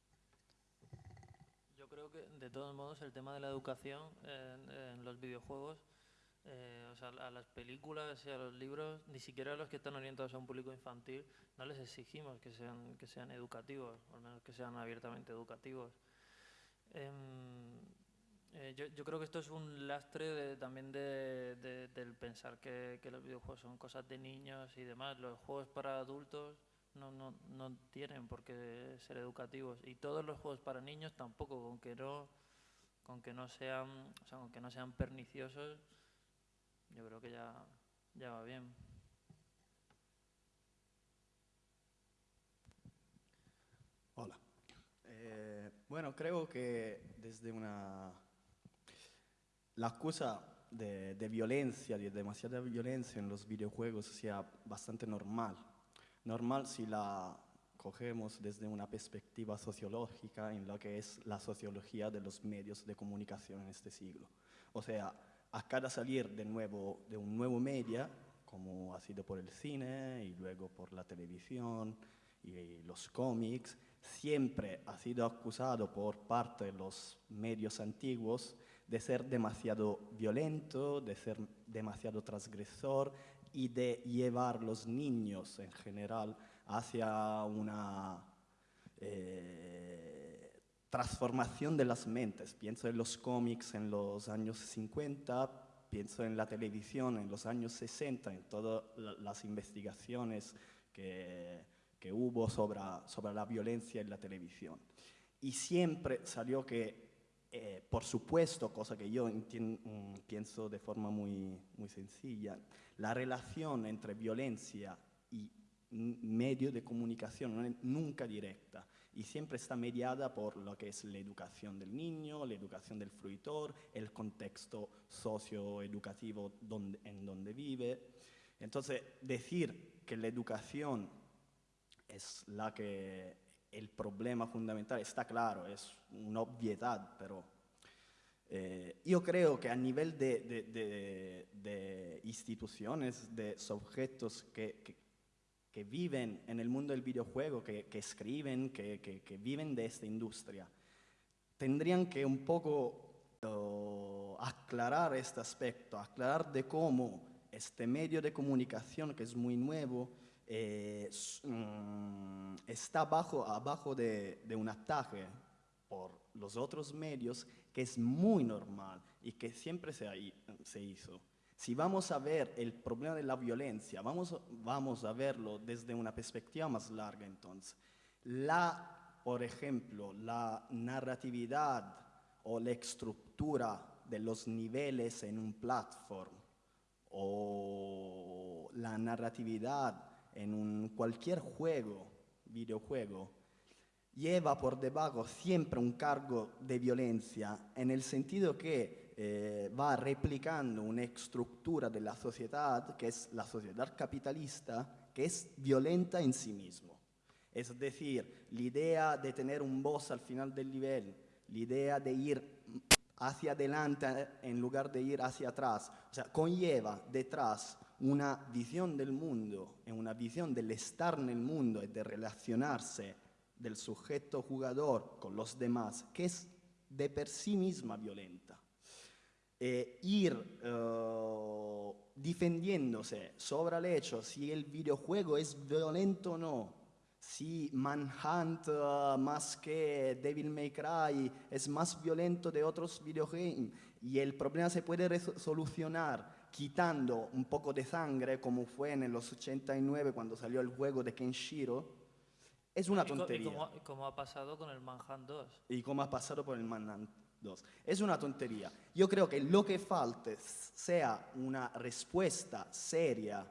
Yo creo que, de todos modos, el tema de la educación en, los videojuegos, eh, o sea, a las películas y a los libros, ni siquiera a los que están orientados a un público infantil, no les exigimos que sean, que sean educativos, o al menos que sean abiertamente educativos. Eh, eh, yo, creo que esto es un lastre de, también de, de, del pensar que, que, los videojuegos son cosas de niños y demás. Los juegos para adultos no, no, no tienen por qué ser educativos y todos los juegos para niños tampoco, con que no, con que no sean, o sea, con que no sean perniciosos, yo creo que ya, ya va bien. Hola. Eh, bueno, creo que desde una la acusa de, de, violencia, de demasiada violencia en los videojuegos sea bastante normal. Normal si la cogemos desde una perspectiva sociológica en lo que es la sociología de los medios de comunicación en este siglo. O sea, a cada salir de, nuevo, de un nuevo media, como ha sido por el cine y luego por la televisión y los cómics, siempre ha sido acusado por parte de los medios antiguos de ser demasiado violento, de ser demasiado transgresor y de llevar los niños en general hacia una eh, transformación de las mentes. Pienso en los cómics en los años 50, pienso en la televisión en los años 60, en todas las investigaciones que, que hubo sobre, sobre la violencia en la televisión. Y siempre salió que eh, por supuesto, cosa que yo mm, pienso de forma muy, muy sencilla, la relación entre violencia y medio de comunicación, no es nunca directa y siempre está mediada por lo que es la educación del niño, la educación del fruitor, el contexto socioeducativo donde, en donde vive. Entonces, decir que la educación es la que el problema fundamental está claro, es una obviedad, pero eh, yo creo que a nivel de, de, de, de instituciones, de sujetos que, que, que, viven en el mundo del videojuego, que, escriben, que, viven de esta industria, tendrían que un poco aclarar este aspecto, aclarar de cómo este medio de comunicación, que es muy nuevo, eh, mm, está bajo, abajo de, un ataque por los otros medios que es muy normal y que siempre se, se hizo. Si vamos a ver el problema de la violencia, vamos, vamos a verlo desde una perspectiva más larga entonces. La, por ejemplo, la narratividad o la estructura de los niveles en un platform o la narratividad en un cualquier juego, videojuego, lleva por debajo siempre un cargo de violencia en el sentido que eh, va replicando una estructura de la sociedad, que es la sociedad capitalista, que es violenta en sí mismo. Es decir, la idea de tener un boss al final del nivel, la idea de ir hacia adelante en lugar de ir hacia atrás, o sea, conlleva detrás una visión del mundo una visión del estar en el mundo y de relacionarse del sujeto jugador con los demás, que es de per sí misma violenta. Eh, ir uh, defendiéndose sobre el hecho si el videojuego es violento o no, si Manhunt uh, más que Devil May Cry es más violento de otros videojuegos y el problema se puede solucionar quitando un poco de sangre como fue en los 89 cuando salió el juego de Kenshiro, es una tontería. ¿Y cómo, ha pasado con el Manhunt 2? Y cómo ha pasado con el Manhunt 2. Es una tontería. Yo creo que lo que falta sea una respuesta seria,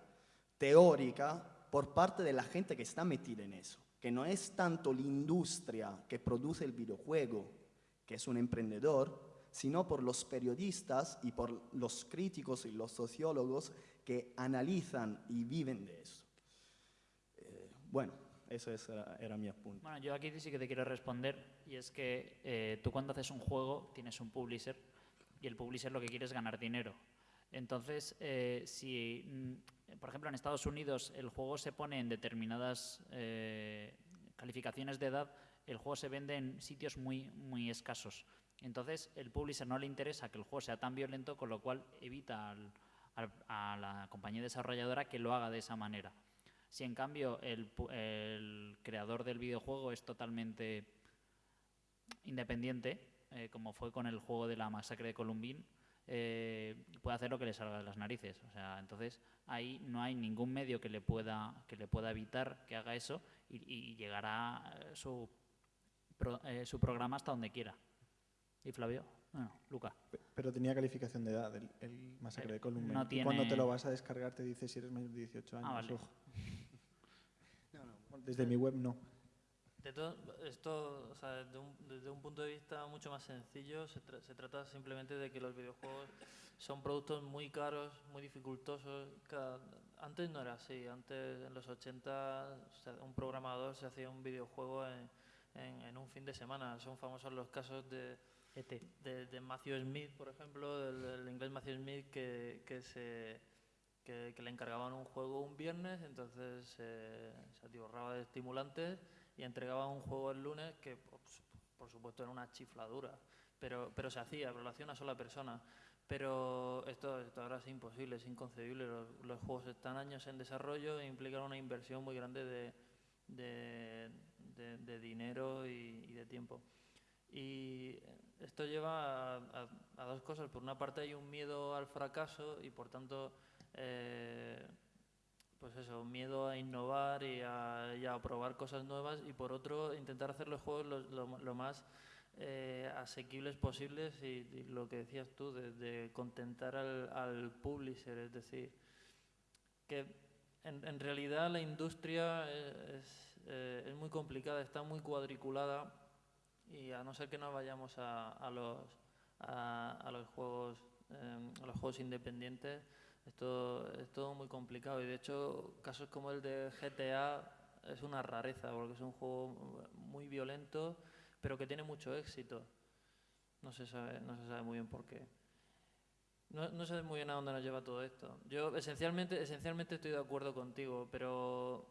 teórica, por parte de la gente que está metida en eso. Que no es tanto la industria que produce el videojuego, que es un emprendedor, sino por los periodistas y por los críticos y los sociólogos que analizan y viven de eso. Eh, bueno, eso era, mi apunte. Bueno, yo aquí sí que te quiero responder y es que eh, tú cuando haces un juego tienes un publisher y el publisher lo que quiere es ganar dinero. Entonces, eh, si, mm, por ejemplo, en Estados Unidos el juego se pone en determinadas eh, calificaciones de edad, el juego se vende en sitios muy, muy escasos. Entonces, el publisher no le interesa que el juego sea tan violento, con lo cual evita a la compañía desarrolladora que lo haga de esa manera. Si en cambio el, creador del videojuego es totalmente independiente, eh, como fue con el juego de la masacre de Columbine, eh, puede hacer lo que le salga de las narices. O sea, entonces ahí no hay ningún medio que le pueda, que le pueda evitar que haga eso y, llegará eh, su, su programa hasta donde quiera. ¿Y Flavio? Bueno, Luca. Pero tenía calificación de edad el, masacre de Columbine. y cuando te lo vas a descargar te dice si eres mayor de 18 años. Ah, desde mi web no. De todo, esto, o sea, desde, un, desde un, punto de vista mucho más sencillo, se, se, trata simplemente de que los videojuegos son productos muy caros, muy dificultosos. antes no era así, antes en los 80 un programador se hacía un videojuego en, en, un fin de semana. Son famosos los casos de, e de, Matthew Smith, por ejemplo, del, inglés Matthew Smith, que, que se que, le encargaban un juego un viernes, entonces se atiborraba de estimulantes y entregaba un juego el lunes que, pues, por supuesto, era una chifladura, pero, pero se hacía, pero lo hacía una sola persona. Pero esto, esto ahora es imposible, es inconcebible. Los, juegos están años en desarrollo e implican una inversión muy grande de, de, dinero y, de tiempo. Y esto lleva a, dos cosas. Por una parte hay un miedo al fracaso y por tanto eh, pues eso, miedo a innovar y a, probar cosas nuevas. Y por otro intentar hacer los juegos lo, más eh, asequibles posibles y, lo que decías tú, de, contentar al, publisher, es decir, que en, en realidad la industria es, eh, es muy complicada, está muy cuadriculada y a no ser que nos vayamos a, a los, a, los juegos eh, a los juegos independientes, esto es todo muy complicado y de hecho casos como el de GTA es una rareza porque es un juego muy violento pero que tiene mucho éxito. No se sabe, no se sabe muy bien por qué. No, no sé muy bien a dónde nos lleva todo esto. Yo esencialmente, esencialmente estoy de acuerdo contigo, pero...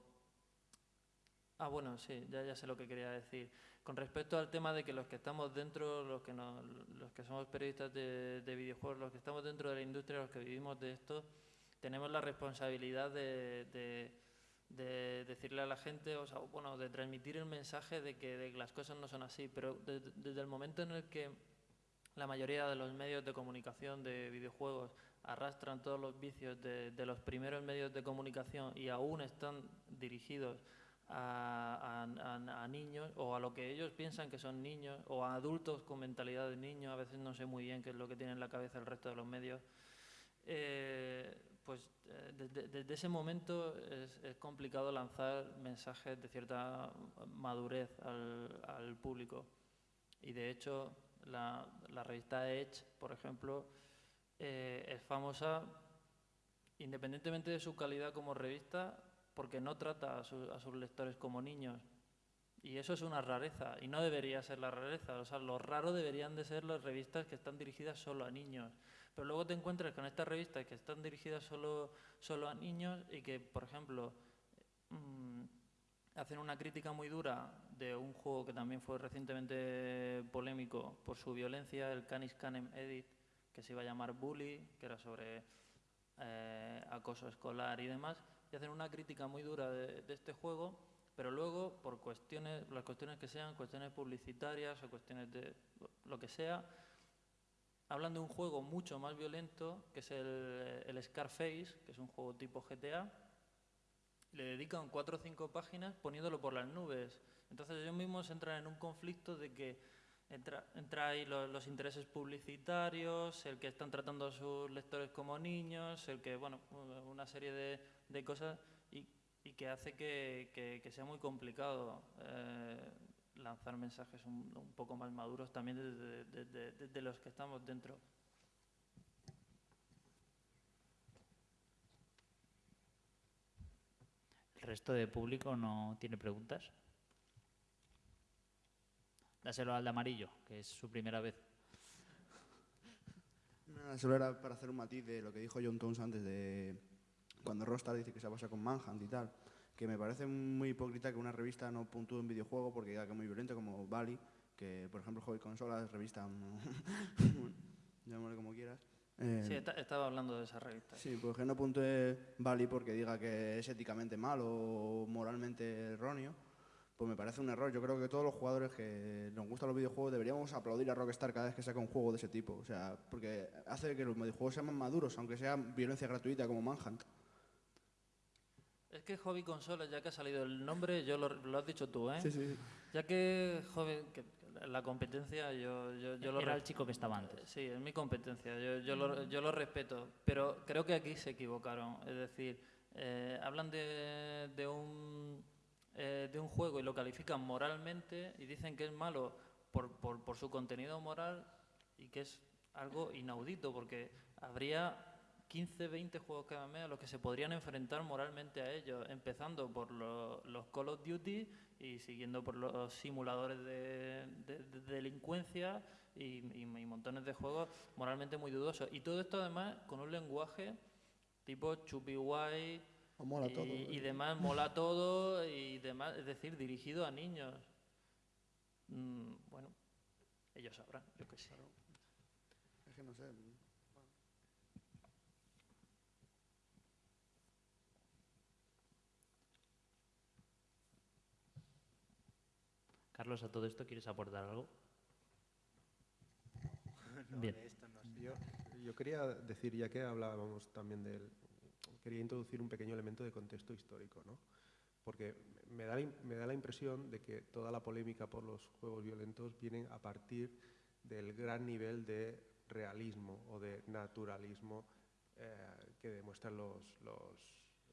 Ah, bueno, sí, ya, ya sé lo que quería decir. Con respecto al tema de que los que estamos dentro, los que, los que somos periodistas de, de videojuegos, los que estamos dentro de la industria, los que vivimos de esto, tenemos la responsabilidad de, de, de decirle a la gente, o sea, bueno, de transmitir el mensaje de que, las cosas no son así, pero de- desde el momento en el que la mayoría de los medios de comunicación de videojuegos arrastran todos los vicios de, de los primeros medios de comunicación y aún están dirigidos a, niños o a lo que ellos piensan que son niños o a adultos con mentalidad de niños, a veces no sé muy bien qué es lo que tiene en la cabeza el resto de los medios, eh, pues eh, desde, ese momento es, complicado lanzar mensajes de cierta madurez al, público. Y de hecho, la, la revista Edge, por ejemplo, eh, es famosa independientemente de su calidad como revista, porque no trata a, su- a sus lectores como niños. Y eso es una rareza, y no debería ser la rareza. O sea, lo raro deberían de ser las revistas que están dirigidas solo a niños. Pero luego te encuentras con estas revistas que están dirigidas solo, solo a niños y que, por ejemplo, mm, hacen una crítica muy dura de un juego que también fue recientemente polémico por su violencia, el Canis Canem Edit, que se iba a llamar Bully, que era sobre eh, acoso escolar y demás, y hacen una crítica muy dura de, este juego, pero luego, por cuestiones, las cuestiones que sean, cuestiones publicitarias o cuestiones de lo- lo que sea, hablan de un juego mucho más violento, que es el, el Scarface, que es un juego tipo GTA, le dedican cuatro o cinco páginas poniéndolo por las nubes. Entonces ellos mismos entran en un conflicto de que entra, entra ahí lo- los, intereses publicitarios, el que están tratando a sus lectores como niños, el que, bueno, una serie de, de cosas y, y que hace que, que- que sea muy complicado eh, lanzar mensajes un, un poco más maduros también desde, desde- desde los que estamos dentro. ¿El resto de público no tiene preguntas? Dáselo al de amarillo, que es su primera vez. Nada, solo era para hacer un matiz de lo que dijo John Tones antes de cuando Rockstar dice que se basa con Manhunt y tal, que me parece muy hipócrita que una revista no puntúe un videojuego porque diga que es muy violento como Bali, que por ejemplo Hobby Consolas, revista, bueno, llámale como quieras. eh, Sí, esta- estaba hablando de esa revista. Sí, pues que no puntúe Bali porque diga que es éticamente malo o moralmente erróneo, pues me parece un error. Yo creo que todos los jugadores que nos gustan los videojuegos deberíamos aplaudir a Rockstar cada vez que saca un juego de ese tipo. O sea, porque hace que los videojuegos sean más maduros, aunque sea violencia gratuita como Manhunt. Es que Hobby Consolas, ya que ha salido el nombre, yo lo, lo has dicho tú, ¿eh? Sí, sí, sí. Ya que, joven, que la competencia, yo, yo, yo lo Era el chico que estaba antes. Sí, es mi competencia, yo, yo, lo, yo lo respeto, pero creo que aquí se equivocaron. Es decir, eh, hablan de, de, un, eh, de un juego y lo califican moralmente y dicen que es malo por, por, su contenido moral y que es algo inaudito, porque habría 15, 20 juegos cada mes a los que se podrían enfrentar moralmente a ellos, empezando por lo- los Call of Duty y siguiendo por los simuladores de, de- de delincuencia y, montones de juegos moralmente muy dudosos. Y todo esto además con un lenguaje tipo chupi O mola y, todo. y demás, mola todo y demás, es decir, dirigido a niños. Mm, bueno, ellos sabrán, yo qué sé. Es que no sé. Carlos, a todo esto quieres aportar algo? No, Bien. de esto no sé. Yo, yo quería decir, ya que hablábamos también del... Quería introducir un pequeño elemento de contexto histórico, ¿no? Porque me da, me da la impresión de que toda la polémica por los juegos violentos viene a partir del gran nivel de realismo o de naturalismo eh, que demuestran los, los,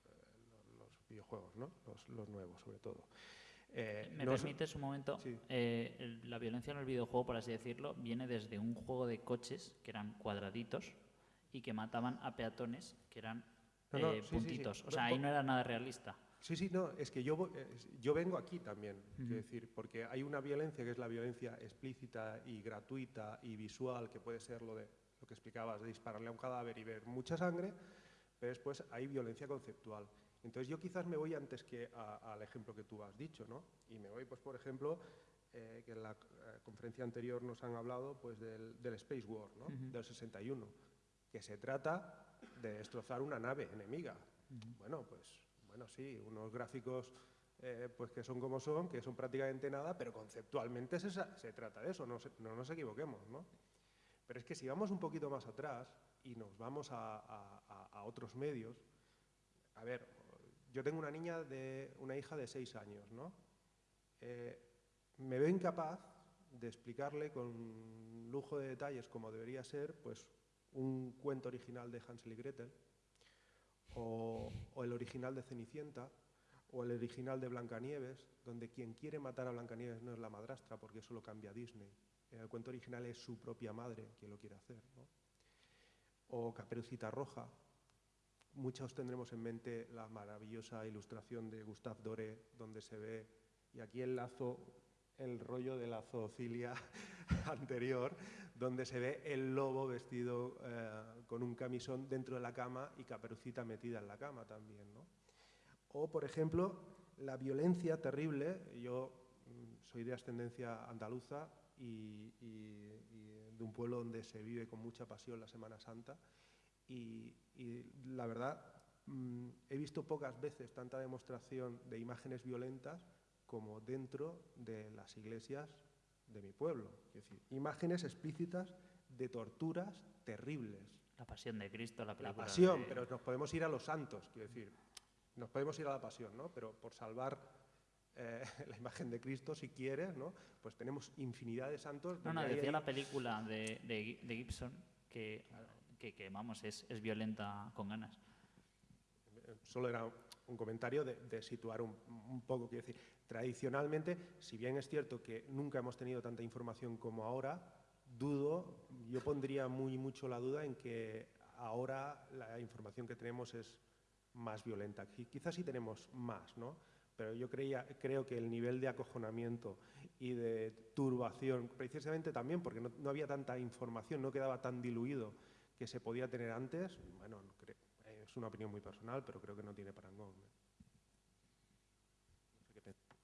eh, videojuegos, ¿no? los, los nuevos sobre todo. Eh, ¿Me no es- permites un momento? Sí. La violencia en el videojuego, por así decirlo, viene desde un juego de coches que eran cuadraditos y que mataban a peatones que eran No, no, eh, sí, sí, sí. puntitos. O sea, ahí no era nada realista. Sí, sí, no, es que yo, eh, yo vengo aquí también, quiero Ujú. decir, porque hay una violencia que es la violencia explícita y gratuita y visual, que puede ser lo de lo que explicabas, de dispararle a un cadáver y ver mucha sangre, pero después hay violencia conceptual. Entonces yo quizás me voy antes que al ejemplo que tú has dicho, ¿no? Y me voy, pues, por ejemplo, eh, que en la eh, conferencia anterior nos han hablado pues, del, del Space War, ¿no? Ujú. Del 61, que se trata destrozar una nave enemiga. Bueno, pues, bueno, sí, unos gráficos eh, pues que son como son, que son prácticamente nada, pero conceptualmente se, trata de eso, no, se- no nos equivoquemos, ¿no? Pero es que si vamos un poquito más atrás y nos vamos a, a- a- a otros medios, a ver, yo tengo una niña de una hija de seis años, ¿no? Eh, me veo incapaz de explicarle con lujo de detalles como debería ser, pues un cuento original de Hansel y Gretel, o, el original de Cenicienta, o el original de Blancanieves, donde quien quiere matar a Blancanieves no es la madrastra, porque eso lo cambia Disney. En el cuento original es su propia madre quien lo quiere hacer. O Caperucita Roja. Muchos tendremos en mente la maravillosa ilustración de Gustave Doré, donde se ve, y aquí el lazo, el rollo de la zoofilia anterior, donde se ve el lobo vestido eh, con un camisón dentro de la cama y Caperucita metida en la cama también. ¿no? O, por ejemplo, la violencia terrible. Yo mm, soy de ascendencia andaluza y, de un pueblo donde se vive con mucha pasión la Semana Santa. Y, y la verdad, mm, he visto pocas veces tanta demostración de imágenes violentas como dentro de las iglesias de mi pueblo. Es decir, imágenes explícitas de torturas terribles. La pasión de Cristo, la La película. pasión, de- pero nos podemos ir a los santos, quiero decir, nos podemos ir a la pasión, ¿no? Pero por salvar eh, la imagen de Cristo, si quieres, ¿no? Pues tenemos infinidad de santos. No, no, decía ahí- la película de, de de Gibson que, que, que, vamos, es, es violenta con ganas. Solo era un comentario de, situar un, poco, quiero decir, tradicionalmente, si bien es cierto que nunca hemos tenido tanta información como ahora, dudo, yo pondría muy mucho la duda en que ahora la información que tenemos es más violenta. Qui- Quizás sí tenemos más, ¿no? Pero yo creía, creo que el nivel de acojonamiento y de turbación, precisamente también porque no, no había tanta información, no quedaba tan diluido que se podía tener antes, bueno, es una opinión muy personal, pero creo que no tiene parangón. pensar.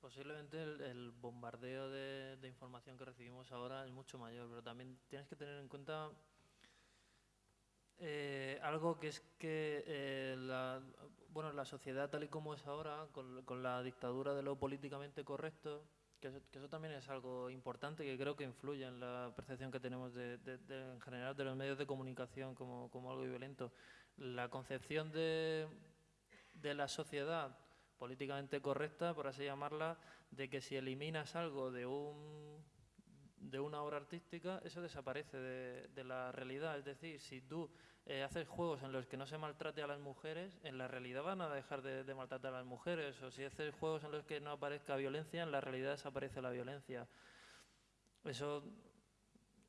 Posiblemente el, bombardeo de, información que recibimos ahora es mucho mayor, pero también tienes que tener en cuenta eh, algo que es que eh, la, bueno, la sociedad tal y como es ahora, con la dictadura de lo políticamente correcto, que eso, que eso también es algo importante que creo que influye en la percepción que tenemos de, de- de- en general de los medios de comunicación como, como algo violento. La concepción de, la sociedad políticamente correcta, por así llamarla, de que si eliminas algo de un de una obra artística, eso desaparece de, la realidad. Es decir, si tú eh, haces juegos en los que no se maltrate a las mujeres, en la realidad van a dejar de, de maltratar a las mujeres. O si haces juegos en los que no aparezca violencia, en la realidad desaparece la violencia. Eso,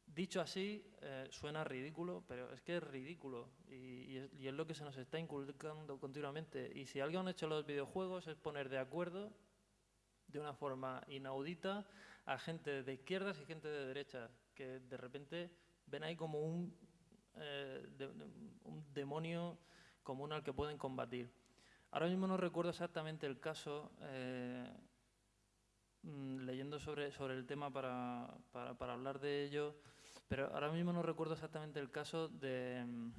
dicho así, eh, suena ridículo, pero es que es ridículo. Y, y es, lo que se nos está inculcando continuamente. Y si algo han hecho los videojuegos es poner de acuerdo de una forma inaudita a gente de izquierdas y gente de derechas, que de repente ven ahí como un, eh, un demonio común al que pueden combatir. Ahora mismo no recuerdo exactamente el caso, eh, mm, leyendo sobre, sobre el tema para, para, hablar de ello, pero ahora mismo no recuerdo exactamente el caso de, mm,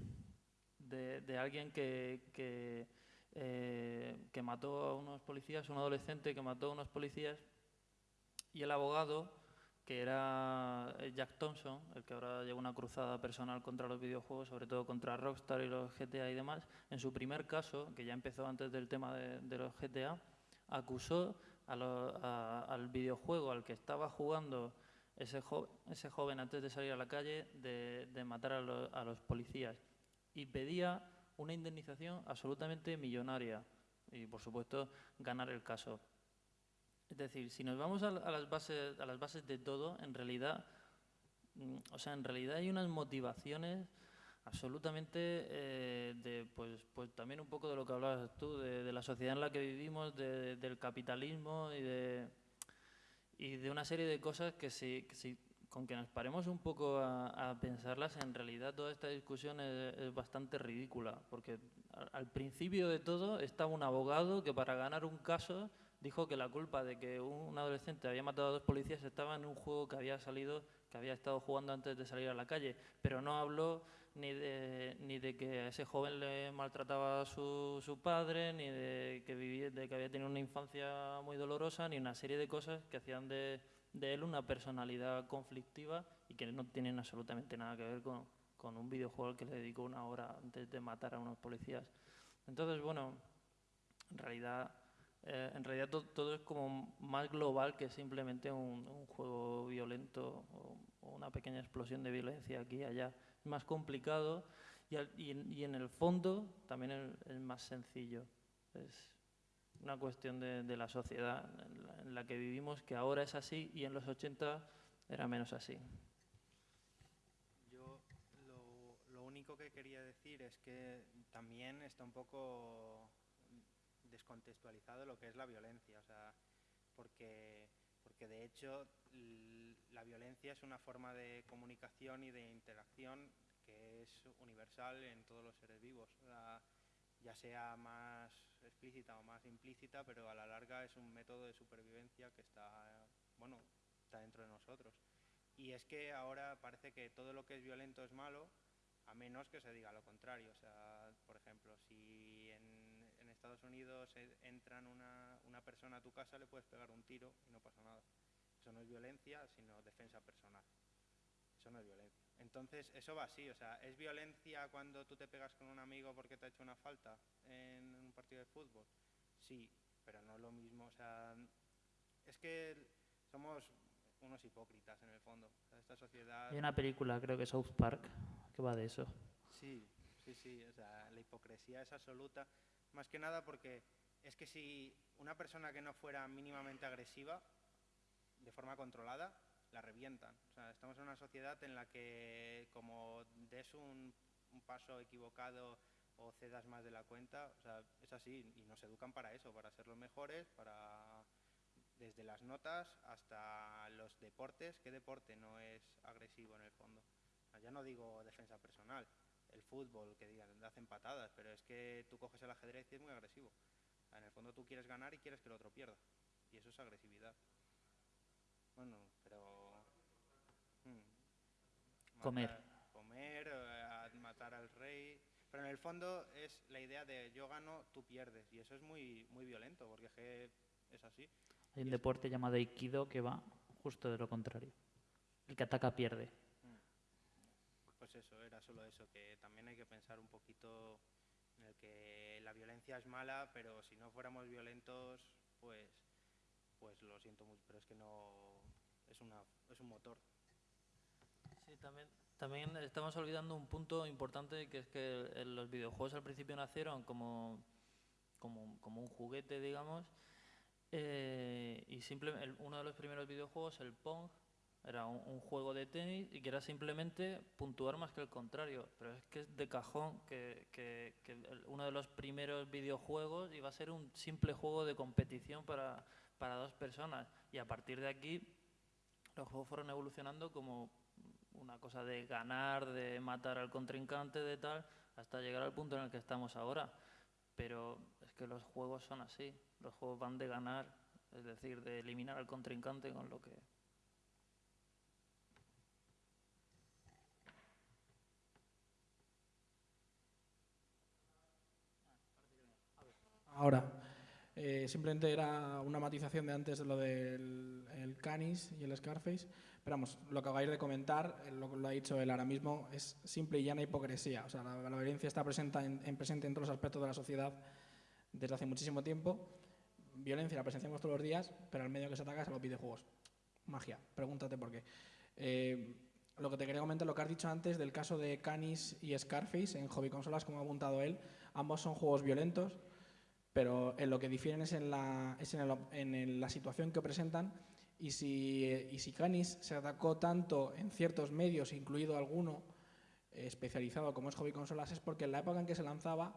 de, alguien que, que, eh, que mató a unos policías, un adolescente que mató a unos policías y el abogado, que era eh, Jack Thompson, el que ahora lleva una cruzada personal contra los videojuegos, sobre todo contra Rockstar y los GTA y demás, en su primer caso, que ya empezó antes del tema de, los GTA, acusó al videojuego al que estaba jugando ese, jo- ese joven antes de salir a la calle de, matar a los policías y pedía una indemnización absolutamente millonaria y, por supuesto, ganar el caso. Es decir, si nos vamos a, las, bases, a las bases de todo, en realidad, mm, o sea, en realidad hay unas motivaciones absolutamente eh, de, pues, pues también un poco de lo que hablabas tú, de, la sociedad en la que vivimos, del capitalismo y de, de una serie de cosas que si, con que nos paremos un poco a, pensarlas, en realidad toda esta discusión es, bastante ridícula, porque al, principio de todo estaba un abogado que para ganar un caso dijo que la culpa de que un adolescente había matado a dos policías estaba en un juego que había salido, que había estado jugando antes de salir a la calle, pero no habló ni de, ni de que ese joven le maltrataba a su, su padre, ni de que, vivía, de que había tenido una infancia muy dolorosa, ni una serie de cosas que hacían de, de él una personalidad conflictiva y que no tienen absolutamente nada que ver con, con un videojuego al que le dedicó una hora antes de matar a unos policías. Entonces, bueno, en realidad, eh, en realidad todo, es como más global que simplemente un, juego violento o, una pequeña explosión de violencia aquí y allá más complicado y, en el fondo también es, más sencillo. Es una cuestión de, la sociedad en la, que vivimos que ahora es así y en los 80 era menos así. Yo lo único que quería decir es que también está un poco descontextualizado lo que es la violencia, o sea, porque porque de hecho la violencia es una forma de comunicación y de interacción que es universal en todos los seres vivos, ya sea más explícita o más implícita, pero a la larga es un método de supervivencia que está, bueno, está dentro de nosotros. Y es que ahora parece que todo lo que es violento es malo, a menos que se diga lo contrario. O sea, por ejemplo, si Estados Unidos entran una, una persona a tu casa, le puedes pegar un tiro y no pasa nada. Eso no es violencia, sino defensa personal. Eso no es violencia. Entonces, eso va así, o sea, ¿es violencia cuando tú te pegas con un amigo porque te ha hecho una falta en un partido de fútbol? Sí, pero no es lo mismo, o sea, es que somos unos hipócritas en el fondo. esta sociedad... Hay una película, creo que South Park, que va de eso. Sí, sí, sí, o sea, la hipocresía es absoluta. Más que nada porque es que si una persona que no fuera mínimamente agresiva, de forma controlada, la revientan. O sea, estamos en una sociedad en la que como des un, paso equivocado o cedas más de la cuenta, o sea, es así y nos educan para eso, para ser los mejores, para desde las notas hasta los deportes. ¿Qué deporte no es agresivo en el fondo? ya no digo defensa personal, el fútbol, que digan, hacen patadas, pero es que tú coges el ajedrez y es muy agresivo. En el fondo tú quieres ganar y quieres que el otro pierda. Y eso es agresividad. Bueno, pero... Hmm, comer. Comer, eh, matar al rey... Pero en el fondo es la idea de yo gano, tú pierdes. Y eso es muy, muy violento, porque es que es así. Hay un deporte llamado Aikido que va justo de lo contrario. El que ataca pierde pues eso, era solo eso, que también hay que pensar un poquito en el que la violencia es mala, pero si no fuéramos violentos, pues, pues lo siento mucho, pero es que no, es, una, es un motor. Sí, también, también estamos olvidando un punto importante, que es que los videojuegos al principio nacieron como, como, como un juguete, digamos, eh, y simplemente uno de los primeros videojuegos, el Pong, era un, juego de tenis y que era simplemente puntuar más que el contrario. Pero es que es de cajón que, que, uno de los primeros videojuegos iba a ser un simple juego de competición para, para dos personas. Y a partir de aquí los juegos fueron evolucionando como una cosa de ganar, de matar al contrincante, de tal, hasta llegar al punto en el que estamos ahora. Pero es que los juegos son así. Los juegos van de ganar, es decir, de eliminar al contrincante con lo que Ahora, eh, simplemente era una matización de antes de lo del el Canis y el Scarface. Pero vamos, lo que acabáis de comentar, eh, lo, lo ha dicho él ahora mismo, es simple y llana hipocresía. O sea, la, violencia está presente en, presente en todos los aspectos de la sociedad desde hace muchísimo tiempo. Violencia la presenciamos todos los días, pero al medio que se ataca es a los videojuegos. Magia, pregúntate por qué. Eh, lo que te quería comentar, lo que has dicho antes del caso de Canis y Scarface en hobby consolas, como ha apuntado él, ambos son juegos violentos, pero en lo que difieren es en la, es en el- en la situación que presentan y si, y si Canis se atacó tanto en ciertos medios, incluido alguno eh, especializado como es hobby consolas, es porque en la época en que se lanzaba,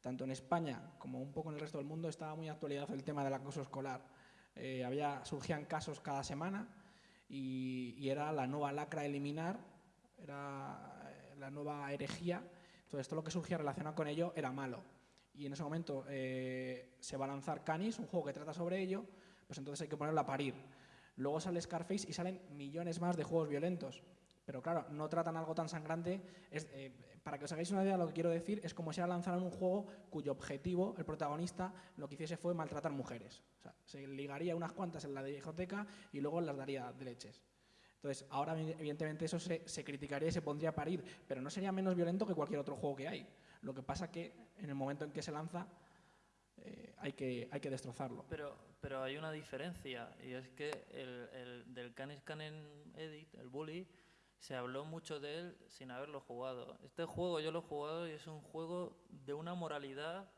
tanto en España como un poco en el resto del mundo, estaba muy actualizado el tema del acoso escolar. Eh, había, surgían casos cada semana y, y era la nueva lacra a eliminar, era eh, la nueva herejía. Entonces, todo lo que surgía relacionado con ello era malo. Y en ese momento eh, se va a lanzar Canis, un juego que trata sobre ello, pues entonces hay que ponerlo a parir. Luego sale Scarface y salen millones más de juegos violentos. Pero claro, no tratan algo tan sangrante. Es, eh, para que os hagáis una idea, lo que quiero decir es como si lanzaran un juego cuyo objetivo, el protagonista, lo que hiciese fue maltratar mujeres. O sea, se ligaría unas cuantas en la discoteca y luego las daría de leches. Entonces, ahora evidentemente eso se, se criticaría y se pondría a parir, pero no sería menos violento que cualquier otro juego que hay. Lo que pasa que en el momento en que se lanza eh, hay, que, hay que destrozarlo. Pero, pero hay una diferencia, y es que el, el del Canis Canen Edit, el Bully, se habló mucho de él sin haberlo jugado. Este juego yo lo he jugado y es un juego de una moralidad,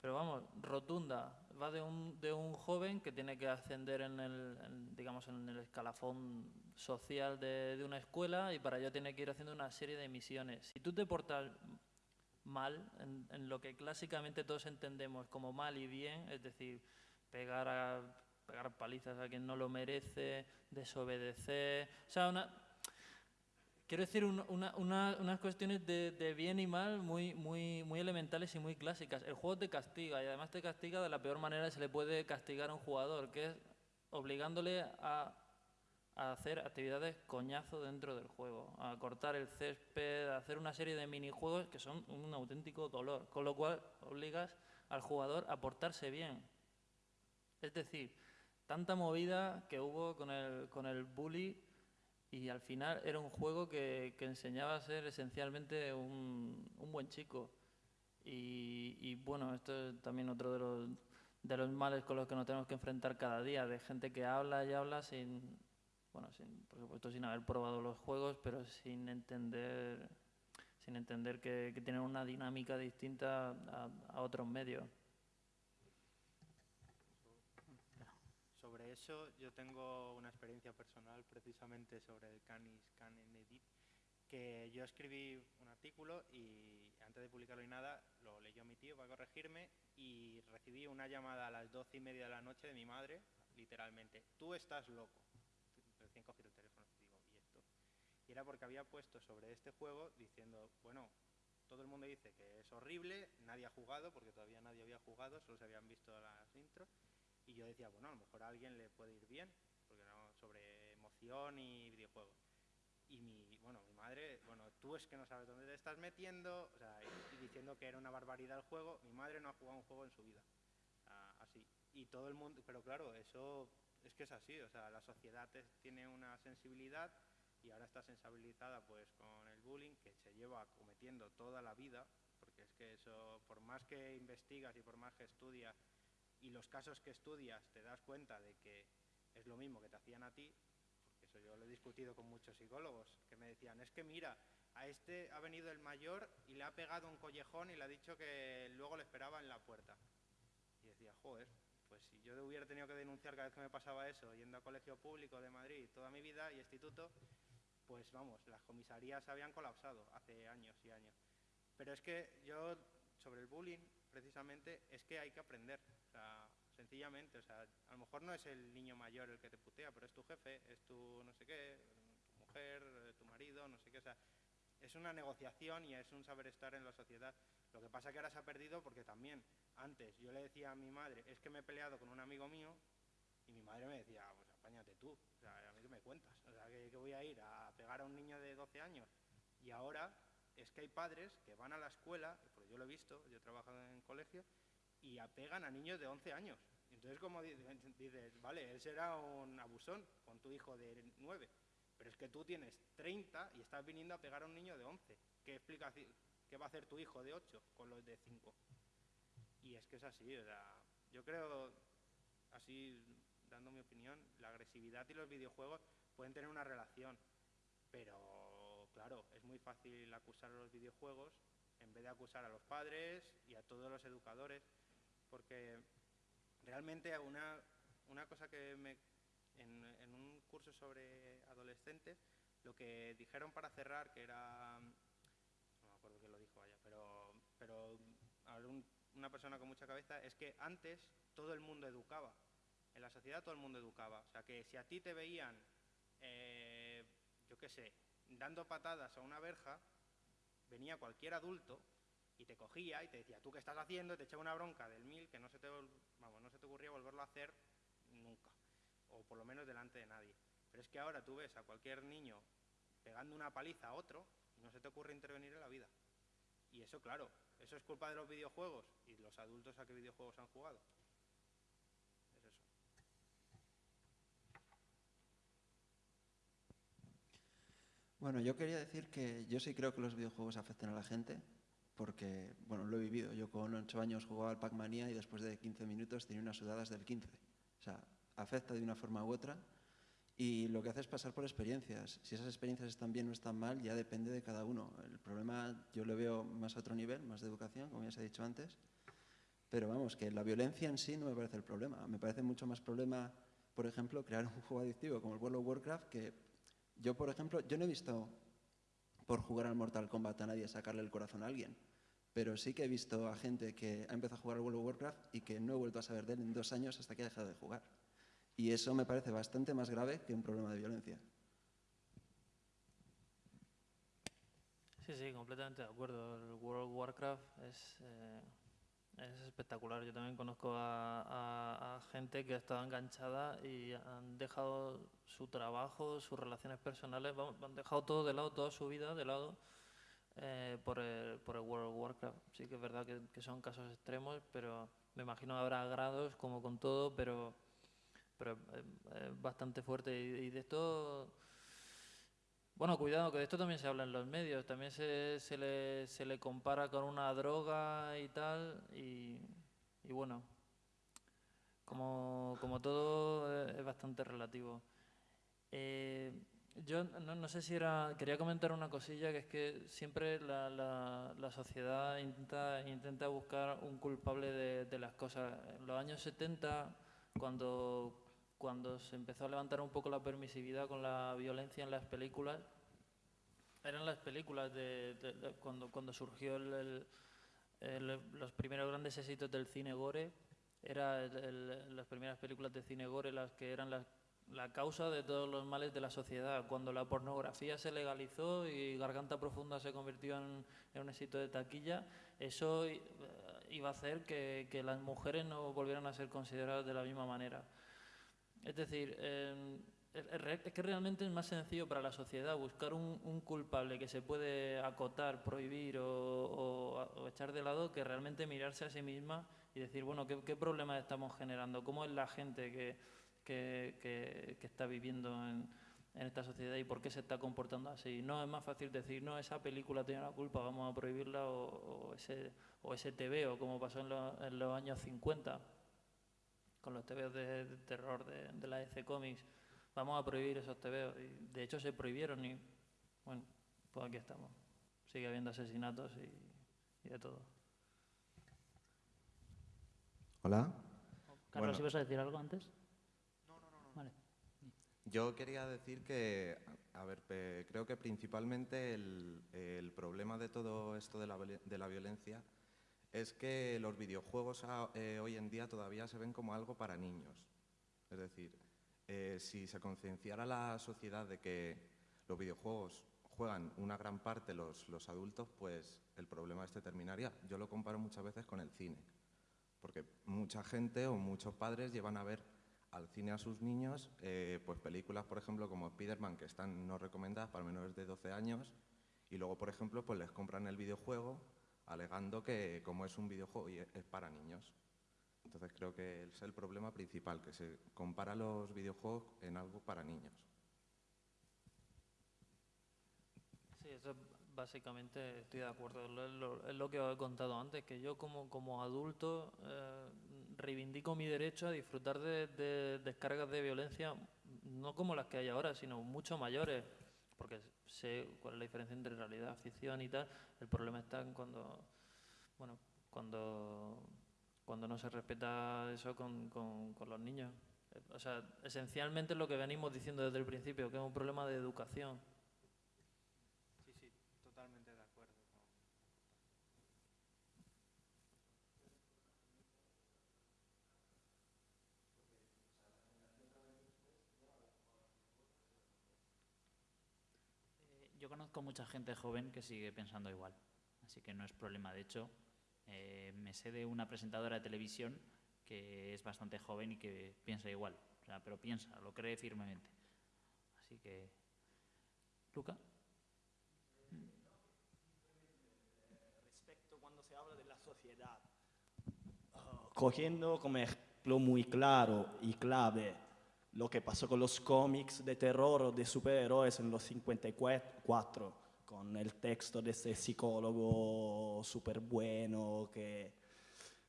pero vamos, rotunda. Va de un, de un joven que tiene que ascender en el, en, digamos, en el escalafón social de, de una escuela y para ello tiene que ir haciendo una serie de misiones. Si tú te portas mal, en, lo que clásicamente todos entendemos como mal y bien, es decir, pegar, a, pegar palizas a quien no lo merece, desobedecer, o sea, una, quiero decir un, una, una, unas cuestiones de, de, bien y mal muy, muy, muy elementales y muy clásicas. El juego te castiga y además te castiga de la peor manera que se le puede castigar a un jugador, que es obligándole a a hacer actividades coñazo dentro del juego, a cortar el césped, a hacer una serie de minijuegos que son un auténtico dolor, con lo cual obligas al jugador a portarse bien. Es decir, tanta movida que hubo con el, con el bully y al final era un juego que, que enseñaba a ser esencialmente un, un buen chico. Y, bueno, esto es también otro de los, de los males con los que nos tenemos que enfrentar cada día, de gente que habla y habla sin, bueno, sin, por supuesto sin haber probado los juegos, pero sin entender, sin entender que, tienen una dinámica distinta a, a, otros medios. Sobre eso yo tengo una experiencia personal precisamente sobre el Canis Canen Edit, que yo escribí un artículo y antes de publicarlo y nada, lo leyó mi tío para corregirme y recibí una llamada a las doce y media de la noche de mi madre, literalmente, tú estás loco y era porque había puesto sobre este juego diciendo, bueno, todo el mundo dice que es horrible, nadie ha jugado, porque todavía nadie había jugado, solo se habían visto las intros, y yo decía, bueno, a lo mejor a alguien le puede ir bien, porque era sobre emoción y videojuegos. Y mi, bueno, mi madre, bueno, tú es que no sabes dónde te estás metiendo, o sea, y, diciendo que era una barbaridad el juego, mi madre no ha jugado un juego en su vida, sea, así. Y todo el mundo, pero claro, eso es que es así, o sea, la sociedad tiene una sensibilidad y ahora está sensibilizada pues con el bullying que se lleva cometiendo toda la vida, porque es que eso, por más que investigas y por más que estudias y los casos que estudias te das cuenta de que es lo mismo que te hacían a ti, porque eso yo lo he discutido con muchos psicólogos, que me decían, es que mira, a este ha venido el mayor y le ha pegado un collejón y le ha dicho que luego le esperaba en la puerta. Y decía, joder, pues si yo hubiera tenido que denunciar cada vez que me pasaba eso, yendo a colegio público de Madrid toda mi vida y instituto, pues vamos, las comisarías habían colapsado hace años y años. Pero es que yo, sobre el bullying, precisamente, es que hay que aprender, o sea, sencillamente, o sea, a lo mejor no es el niño mayor el que te putea, pero es tu jefe, es tu no sé qué, tu mujer, tu marido, no sé qué, o sea, es una negociación y es un saber estar en la sociedad. Lo que pasa que ahora se ha perdido porque también antes yo le decía a mi madre, es que me he peleado con un amigo mío y mi madre me decía, pues apáñate tú, o sea, a mí que me cuentas, o sea, que, que, voy a ir a pegar a un niño de 12 años. Y ahora es que hay padres que van a la escuela, porque yo lo he visto, yo he trabajado en colegio, y pegan a niños de 11 años. Entonces, como dices, vale, él será un abusón con tu hijo de 9, pero es que tú tienes 30 y estás viniendo a pegar a un niño de 11. ¿Qué explicación? ¿Qué va a hacer tu hijo de 8 con los de 5? Y es que es así, o sea, yo creo, así dando mi opinión, la agresividad y los videojuegos pueden tener una relación, Pero, claro, es muy fácil acusar a los videojuegos en vez de acusar a los padres y a todos los educadores, porque realmente una, una cosa que me, en, en un curso sobre adolescentes, lo que dijeron para cerrar, que era, no me acuerdo quién lo dijo, vaya, pero, pero a ver, un- una persona con mucha cabeza, es que antes todo el mundo educaba. En la sociedad todo el mundo educaba. O sea, que si a ti te veían, eh, yo qué sé, dando patadas a una verja, venía cualquier adulto y te cogía y te decía, ¿tú qué estás haciendo? Y te echaba una bronca del mil que no se te, vamos, no se te ocurría volverlo a hacer nunca. O por lo menos delante de nadie. Pero es que ahora tú ves a cualquier niño pegando una paliza a otro y no se te ocurre intervenir en la vida. Y eso, claro, eso es culpa de los videojuegos y los adultos a qué videojuegos han jugado. Es eso. Bueno, yo quería decir que yo sí creo que los videojuegos afectan a la gente, porque, bueno, lo he vivido. Yo con 8 años jugaba al Pac-Mania y después de 15 minutos tenía unas sudadas del 15. O sea, afecta de una forma u otra y lo que hace es pasar por experiencias. Si esas experiencias están bien o están mal, ya depende de cada uno. El problema yo lo veo más a otro nivel, más de educación, como ya se ha dicho antes. Pero vamos, que la violencia en sí no me parece el problema. Me parece mucho más problema, por ejemplo, crear un juego adictivo como el World of Warcraft, que yo, por ejemplo, yo no he visto por jugar al Mortal Kombat a nadie sacarle el corazón a alguien, pero sí que he visto a gente que ha empezado a jugar al World of Warcraft y que no he vuelto a saber de él en dos años hasta que ha dejado de jugar. Y eso me parece bastante más grave que un problema de violencia. Sí, sí, completamente de acuerdo. El World of Warcraft es, eh, es espectacular. Yo también conozco a, gente que ha estado enganchada y han dejado su trabajo, sus relaciones personales, han dejado todo de lado, toda su vida de lado eh, por, el, por el World of Warcraft. Sí que es verdad que, que son casos extremos, pero me imagino habrá grados como con todo, pero, pero es, es bastante fuerte. Y, y de esto... Bueno, cuidado, que de esto también se habla en los medios, también se, se, le, se le compara con una droga y tal, y, y bueno, como, como todo eh, es bastante relativo. Eh, yo no, no sé si era, quería comentar una cosilla, que es que siempre la, la, la sociedad intenta, intenta buscar un culpable de, de las cosas. En los años 70, cuando cuando se empezó a levantar un poco la permisividad con la violencia en las películas, eran las películas de, de- de cuando, cuando surgió el- el- el- los primeros grandes éxitos del cine gore, eran las primeras películas de cine gore las que eran las- la causa de todos los males de la sociedad. Cuando la pornografía se legalizó y Garganta Profunda se convirtió en, en un éxito de taquilla, eso i- iba a hacer que, que las mujeres no volvieran a ser consideradas de la misma manera. Es decir, eh, es- que realmente es más sencillo para la sociedad buscar un, culpable que se puede acotar, prohibir o, o- o echar de lado que realmente mirarse a sí misma y decir, bueno, ¿qué, qué problemas estamos generando? ¿Cómo es la gente que, que- está viviendo en, esta sociedad y por qué se está comportando así? No es más fácil decir, no, esa película tiene la culpa, vamos a prohibirla o, o ese, o ese TVO, como pasó en, los- en los años 50 con los TVOs de, de terror de, de la EC Comics. Vamos a prohibir esos TVOs. Y de hecho se prohibieron y, bueno, pues aquí estamos. Sigue habiendo asesinatos y, y de todo. Hola. Carlos, Bueno. ¿ibas a decir algo antes? Vale. Yo quería decir que, a ver, creo que principalmente el, el problema de todo esto de la, de la violencia es que los videojuegos a- eh, hoy en día todavía se ven como algo para niños. Es decir, eh, si se concienciara la sociedad de que los videojuegos juegan una gran parte los, los adultos, pues el problema este terminaría. Yo lo comparo muchas veces con el cine, porque mucha gente o muchos padres llevan a ver al cine a sus niños, eh, pues películas, por ejemplo, como Spider-Man, que están no recomendadas para menores de 12 años, y luego, por ejemplo, pues les compran el videojuego alegando que como es un videojuego y es para niños. Entonces creo que es el problema principal, que se compara los videojuegos en algo para niños. Sí, eso básicamente estoy de acuerdo. Es lo que os he contado antes, que yo como, como adulto eh, reivindico mi derecho a disfrutar de descargas de violencia, no como las que hay ahora, sino mucho mayores. Porque sé cuál es la diferencia entre realidad, ficción y tal. El problema está en cuando, bueno, cuando, cuando no se respeta eso con, con, con los niños. O sea, esencialmente lo que venimos diciendo desde el principio, que es un problema de educación. Sí, sí, totalmente de acuerdo. Eh, Yo conozco mucha gente joven que sigue pensando igual, así que no es problema. De hecho, eh, me sé de una presentadora de televisión que es bastante joven y que piensa igual, o sea, pero piensa, lo cree firmemente. Así que, Luca. Respecto cuando se habla de la sociedad, cogiendo como ejemplo muy claro y clave lo que pasó con los cómics de terror o de superhéroes en los 54, con el texto de ese psicólogo súper bueno que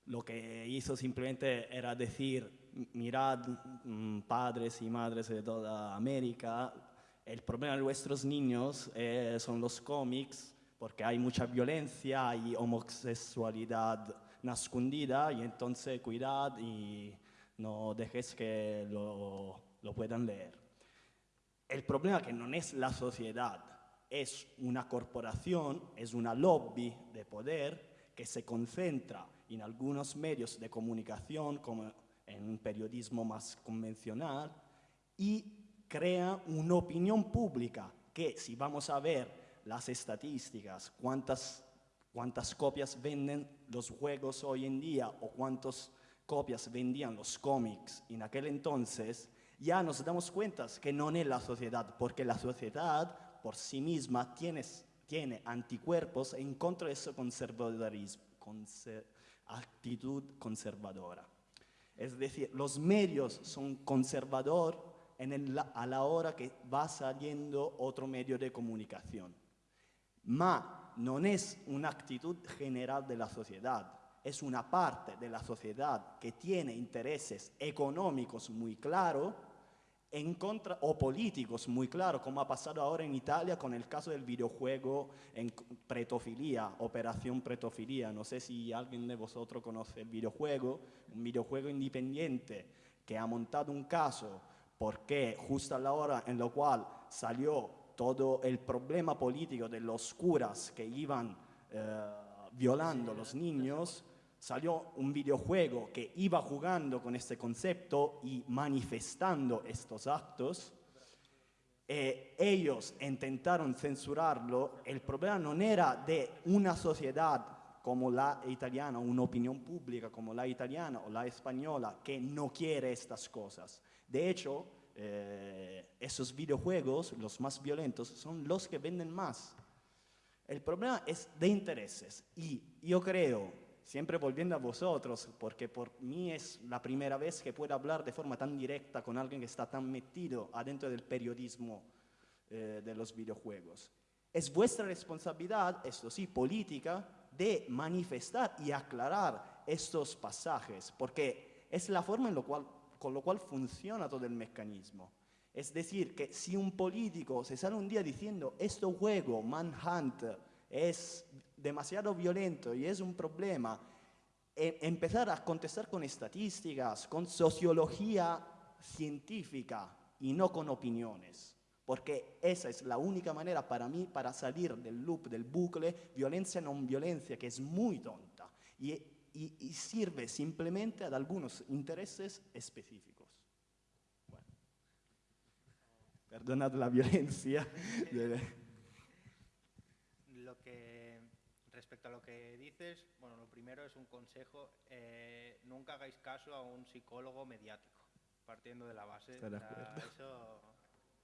lo que hizo simplemente era decir, mirad mm, padres y madres de toda América, el problema de vuestros niños eh, son los cómics, porque hay mucha violencia, hay homosexualidad nascondida, y entonces cuidad y no dejes que lo, lo puedan leer. El problema que no es la sociedad, es una corporación, es una lobby de poder que se concentra en algunos medios de comunicación, como en un periodismo más convencional, y crea una opinión pública que si vamos a ver las estadísticas, cuántas, cuántas copias venden los juegos hoy en día o cuántas copias vendían los cómics en aquel entonces, ya nos damos cuenta que no es la sociedad, porque la sociedad por sí misma tiene, tiene anticuerpos en contra de ese conservadorismo, conser, actitud conservadora. Es decir, los medios son conservadores a la hora que va saliendo otro medio de comunicación. Ma non es una actitud general de la sociedad, es una parte de la sociedad que tiene intereses económicos muy claros en contra, o políticos muy claros, como ha pasado ahora en Italia con el caso del videojuego en pretofilia, Operación Pretofilia. No sé si alguien de vosotros conoce el videojuego, un videojuego independiente que ha montado un caso porque justo a la hora en la cual salió todo el problema político de los curas que iban eh, violando a los niños, salió un videojuego que iba jugando con este concepto y manifestando estos actos. Eh, ellos intentaron censurarlo. El problema no era de una sociedad como la italiana, una opinión pública como la italiana o la española que no quiere estas cosas. De hecho, eh, esos videojuegos, los más violentos, son los que venden más. El problema es de intereses y yo creo, siempre volviendo a vosotros, porque por mí es la primera vez que puedo hablar de forma tan directa con alguien que está tan metido adentro del periodismo eh, de los videojuegos. Es vuestra responsabilidad, esto sí, política, de manifestar y aclarar estos pasajes, porque es la forma en la cual con lo cual funciona todo el mecanismo. Es decir, que si un político se sale un día diciendo, este juego, Manhunt, es demasiado violento y es un problema, e empezar a contestar con estadísticas, con sociología científica y no con opiniones. Porque esa es la única manera para mí para salir del loop, del bucle, violencia no violencia, que es muy tonta. Y y, y, sirve simplemente a algunos intereses específicos. Bueno. Perdonad la violencia. Lo que, respecto a lo que dices, bueno, lo primero es un consejo, eh, nunca hagáis caso a un psicólogo mediático, partiendo de la base. De eso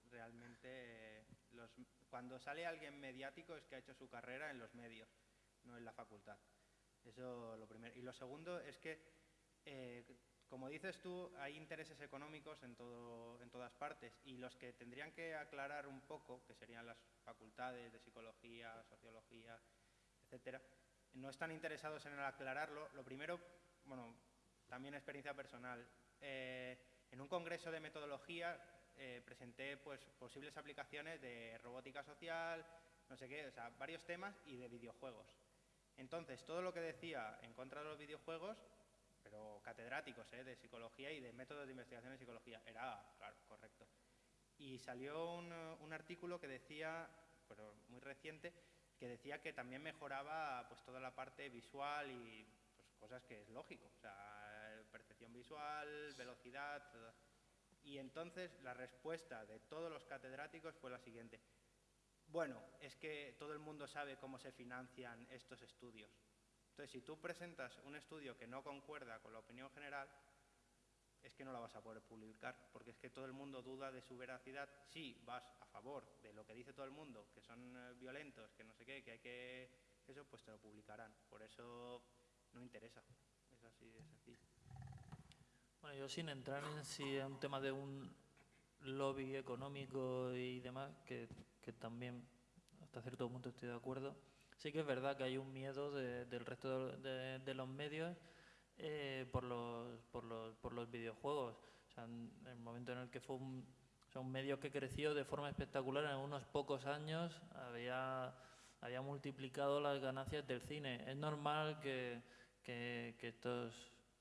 realmente, los, cuando sale alguien mediático es que ha hecho su carrera en los medios, no en la facultad. Eso lo primero. Y lo segundo es que, eh, como dices tú, hay intereses económicos en, todo, en todas partes y los que tendrían que aclarar un poco, que serían las facultades de psicología, sociología, no están interesados en aclararlo. Lo primero, bueno, también experiencia personal. Eh, en un congreso de metodología eh, presenté pues, posibles aplicaciones de robótica social, no sé qué, o sea, varios temas y de videojuegos. Entonces, todo lo que decía en contra de los videojuegos, pero catedráticos ¿eh? de psicología y de métodos de investigación en psicología, era, claro, correcto. Y salió un artículo que decía, pero muy reciente, que decía que también mejoraba pues toda la parte visual y pues, cosas que es lógico, percepción visual, velocidad. Y entonces la respuesta de todos los catedráticos fue la siguiente. Bueno, es que todo el mundo sabe cómo se financian estos estudios. Entonces, si tú presentas un estudio que no concuerda con la opinión general, es que no la vas a poder publicar, porque es que todo el mundo duda de su veracidad. Si vas a favor de lo que dice todo el mundo, que son eh, violentos, que no sé qué, que hay que... Eso, pues te lo publicarán. Por eso no interesa. Es así de sencillo. Bueno, yo sin entrar en si es un tema de un lobby económico y demás, que, que también hasta cierto punto estoy de acuerdo, sí que es verdad que hay un miedo de- del resto de, de los medios eh, por, los, por, los, por los videojuegos. En el momento en el que fue un, o sea, medio que creció de forma espectacular en unos pocos años, había, había multiplicado las ganancias del cine. Es normal que, que, estos,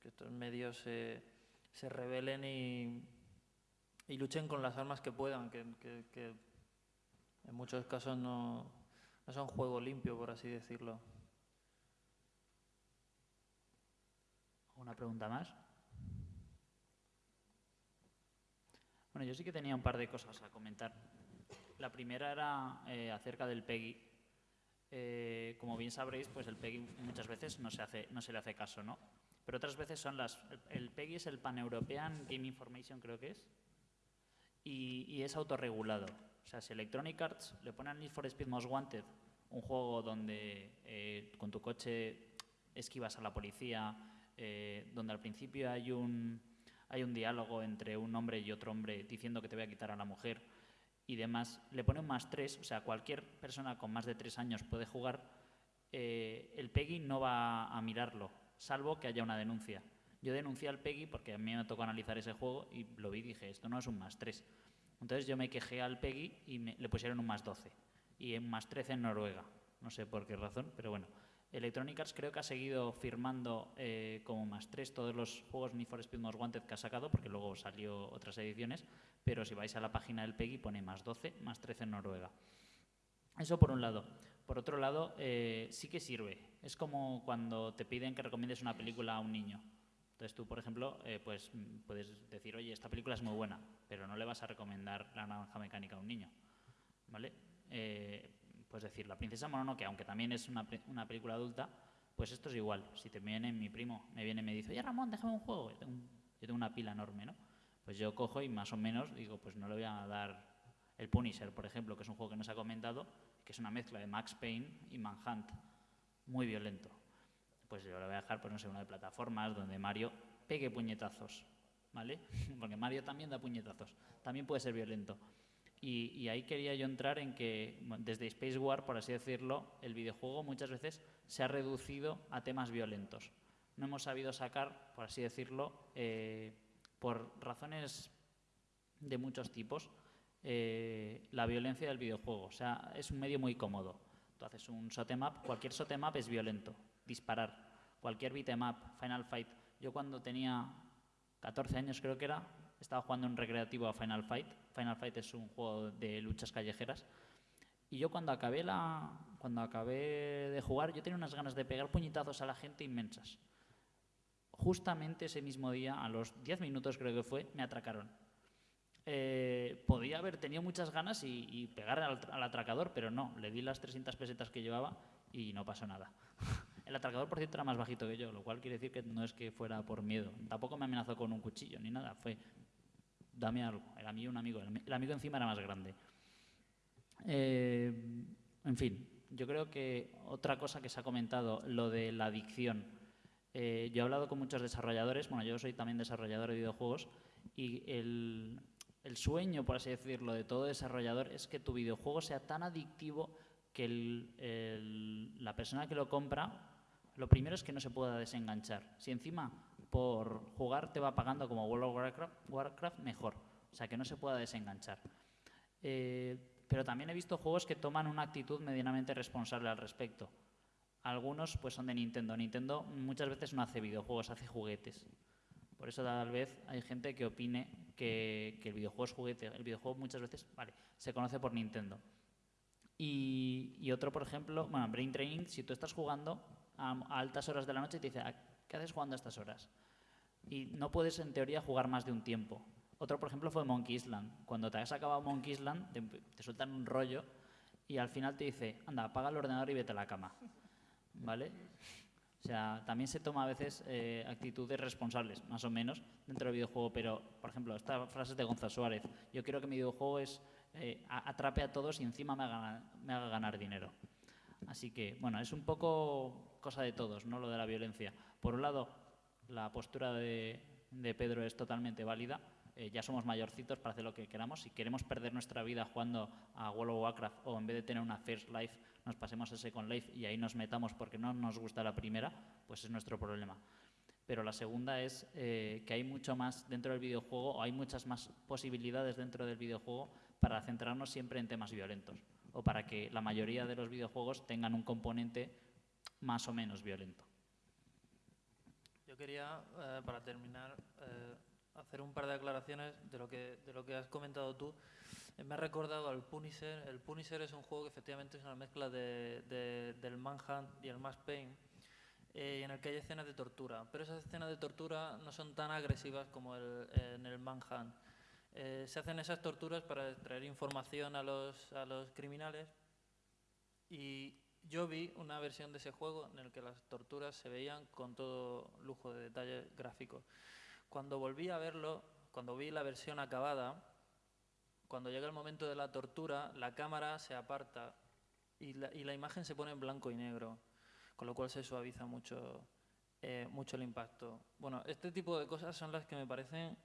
que estos medios se, se rebelen y, y luchen con las armas que puedan, que en muchos casos no, no son juego limpio, por así decirlo. ¿Alguna pregunta más? Bueno, yo sí que tenía un par de cosas a comentar. La primera era eh, acerca del PEGI. Eh, como bien sabréis, pues el PEGI muchas veces no se, hace, le hace caso, ¿no? Pero otras veces son las... El, el PEGI es el Pan-European Game Information, creo que es, y, y es autorregulado. O sea, si Electronic Arts le pone al Need for Speed Most Wanted, un juego donde eh, con tu coche esquivas a la policía, eh, donde al principio hay un, hay un diálogo entre un hombre y otro hombre diciendo que te voy a quitar a la mujer y demás, le pone un más tres, o sea, cualquier persona con más de tres años puede jugar, eh, el PEGI no va a mirarlo, salvo que haya una denuncia. Yo denuncié al PEGI porque a mí me tocó analizar ese juego y lo vi y dije, esto no es un más 3. Entonces yo me quejé al PEGI y me- le pusieron un más 12 y un más 13 en Noruega. No sé por qué razón, pero bueno. Electronic Arts creo que ha seguido firmando eh, como más 3 todos los juegos Need for Speed Most Wanted que ha sacado, porque luego salió otras ediciones, pero si vais a la página del PEGI pone más 12, más 13 en Noruega. Eso por un lado. Por otro lado, eh, sí que sirve. Es como cuando te piden que recomiendes una película a un niño. Entonces tú, por ejemplo, eh, pues mm, puedes decir, oye, esta película es muy buena, pero no le vas a recomendar La naranja mecánica a un niño, ¿vale? Puedes decir La princesa Mononoke, aunque también es una, una película adulta, pues esto es igual. Si te viene mi primo, me viene y me dice, oye, Ramón, déjame un juego. Yo tengo, un- yo tengo una pila enorme, ¿no? Pues yo cojo y más o menos digo, pues no le voy a dar el Punisher, por ejemplo, que es un juego que no se ha comentado, que es una mezcla de Max Payne y Manhunt, muy violento. Pues yo le voy a dejar, pues no sé, uno de plataformas donde Mario pegue puñetazos, ¿vale? Porque Mario también da puñetazos, también puede ser violento. Y, y ahí quería yo entrar en que desde Space War, por así decirlo, el videojuego muchas veces se ha reducido a temas violentos. No hemos sabido sacar, por así decirlo, eh, por razones de muchos tipos, eh, la violencia del videojuego. O sea, es un medio muy cómodo. Tú haces un em up, cualquier em up es violento, disparar. Cualquier beat'em up, Final Fight. Yo cuando tenía 14 años creo que era, estaba jugando en recreativo a Final Fight. Final Fight es un juego de luchas callejeras. Y yo cuando acabé, la, cuando acabé de jugar, yo tenía unas ganas de pegar puñetazos a la gente inmensas. Justamente ese mismo día, a los 10 minutos creo que fue, me atracaron. Eh, podía haber tenido muchas ganas y, y pegar al, al atracador, pero no, le di las 300 pesetas que llevaba y no pasó nada. El atracador, por cierto, era más bajito que yo, lo cual quiere decir que no es que fuera por miedo. Tampoco me amenazó con un cuchillo ni nada, fue, dame algo. Era mío un amigo, el ami- el amigo encima era más grande. Eh, en fin, yo creo que otra cosa que se ha comentado, lo de la adicción. Eh, yo he hablado con muchos desarrolladores, bueno, yo soy también desarrollador de videojuegos, y el, el sueño, por así decirlo, de todo desarrollador es que tu videojuego sea tan adictivo que la persona que lo compra, lo primero es que no se pueda desenganchar. Si encima por jugar te va pagando como World of Warcraft, mejor. o sea, que no se pueda desenganchar. Eh, pero también he visto juegos que toman una actitud medianamente responsable al respecto. Algunos pues son de Nintendo. Nintendo muchas veces no hace videojuegos, hace juguetes. Por eso tal vez hay gente que opine que, el videojuego es juguete. El videojuego muchas veces, vale, se conoce por Nintendo. Y, otro, por ejemplo, bueno, Brain Training, si tú estás jugando a, altas horas de la noche y te dice, ah, ¿qué haces jugando a estas horas? Y no puedes en teoría jugar más de un tiempo. Otro, por ejemplo, fue Monkey Island. Cuando te has acabado Monkey Island, te, sueltan un rollo y al final te dice, anda, apaga el ordenador y vete a la cama. ¿Vale? O sea, también se toma a veces eh, actitudes responsables, más o menos, dentro del videojuego. Pero, por ejemplo, esta frase de Gonzalo Suárez. Yo quiero que mi videojuego es eh, atrape a todos y encima me haga, me haga ganar dinero. Así que, bueno, es un poco cosa de todos, ¿no? Lo de la violencia. Por un lado, la postura de, Pedro es totalmente válida eh, ya somos mayorcitos para hacer lo que queramos. Si queremos perder nuestra vida jugando a World of Warcraft o en vez de tener una First Life nos pasemos a Second Life y ahí nos metamos porque no nos gusta la primera, pues es nuestro problema. Pero la segunda es eh, que hay mucho más dentro del videojuego o hay muchas más posibilidades dentro del videojuego para centrarnos siempre en temas violentos o para que la mayoría de los videojuegos tengan un componente más o menos violento. Quería, eh, para terminar, hacer un par de aclaraciones de lo que, de lo que has comentado tú. Eh, me ha recordado al Punisher. El Punisher es un juego que efectivamente es una mezcla de, del Manhunt y el Max Payne, eh, en el que hay escenas de tortura. Pero esas escenas de tortura no son tan agresivas como el, en el Manhunt. Eh, se hacen esas torturas para extraer información a los, a los criminales y yo vi una versión de ese juego en el que las torturas se veían con todo lujo de detalles gráficos. Cuando volví a verlo, cuando vi la versión acabada, cuando llega el momento de la tortura, la cámara se aparta y la, imagen se pone en blanco y negro, con lo cual se suaviza mucho, eh, mucho el impacto. Bueno, este tipo de cosas son las que me parecen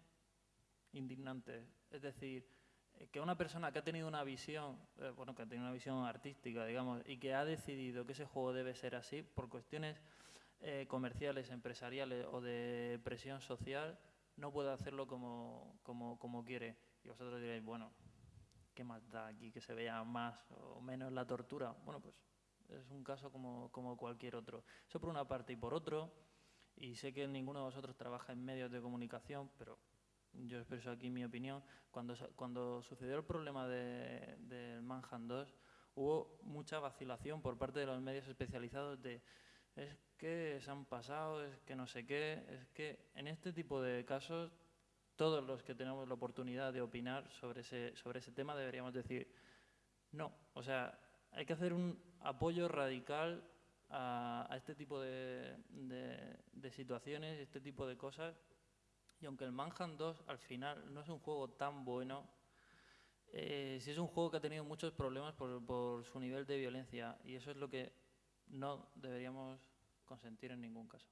indignantes. Es decir, que una persona que ha tenido una visión, eh, bueno, que ha tenido una visión artística, digamos, y que ha decidido que ese juego debe ser así por cuestiones eh, comerciales, empresariales o de presión social, no puede hacerlo como, como, como quiere. Y vosotros diréis, bueno, ¿qué más da aquí que se vea más o menos la tortura? Bueno, pues es un caso como, como cualquier otro. Eso por una parte y por otro, y sé que ninguno de vosotros trabaja en medios de comunicación, pero yo expreso aquí mi opinión. Cuando, cuando sucedió el problema del de, Manhunt 2, hubo mucha vacilación por parte de los medios especializados de es que se han pasado, es que no sé qué, es que en este tipo de casos todos los que tenemos la oportunidad de opinar sobre ese, sobre ese tema deberíamos decir no. O sea, hay que hacer un apoyo radical a, este tipo de, de, situaciones, este tipo de cosas. Y aunque el Manhunt 2 al final no es un juego tan bueno, eh, sí es un juego que ha tenido muchos problemas por, por su nivel de violencia y eso es lo que no deberíamos consentir en ningún caso.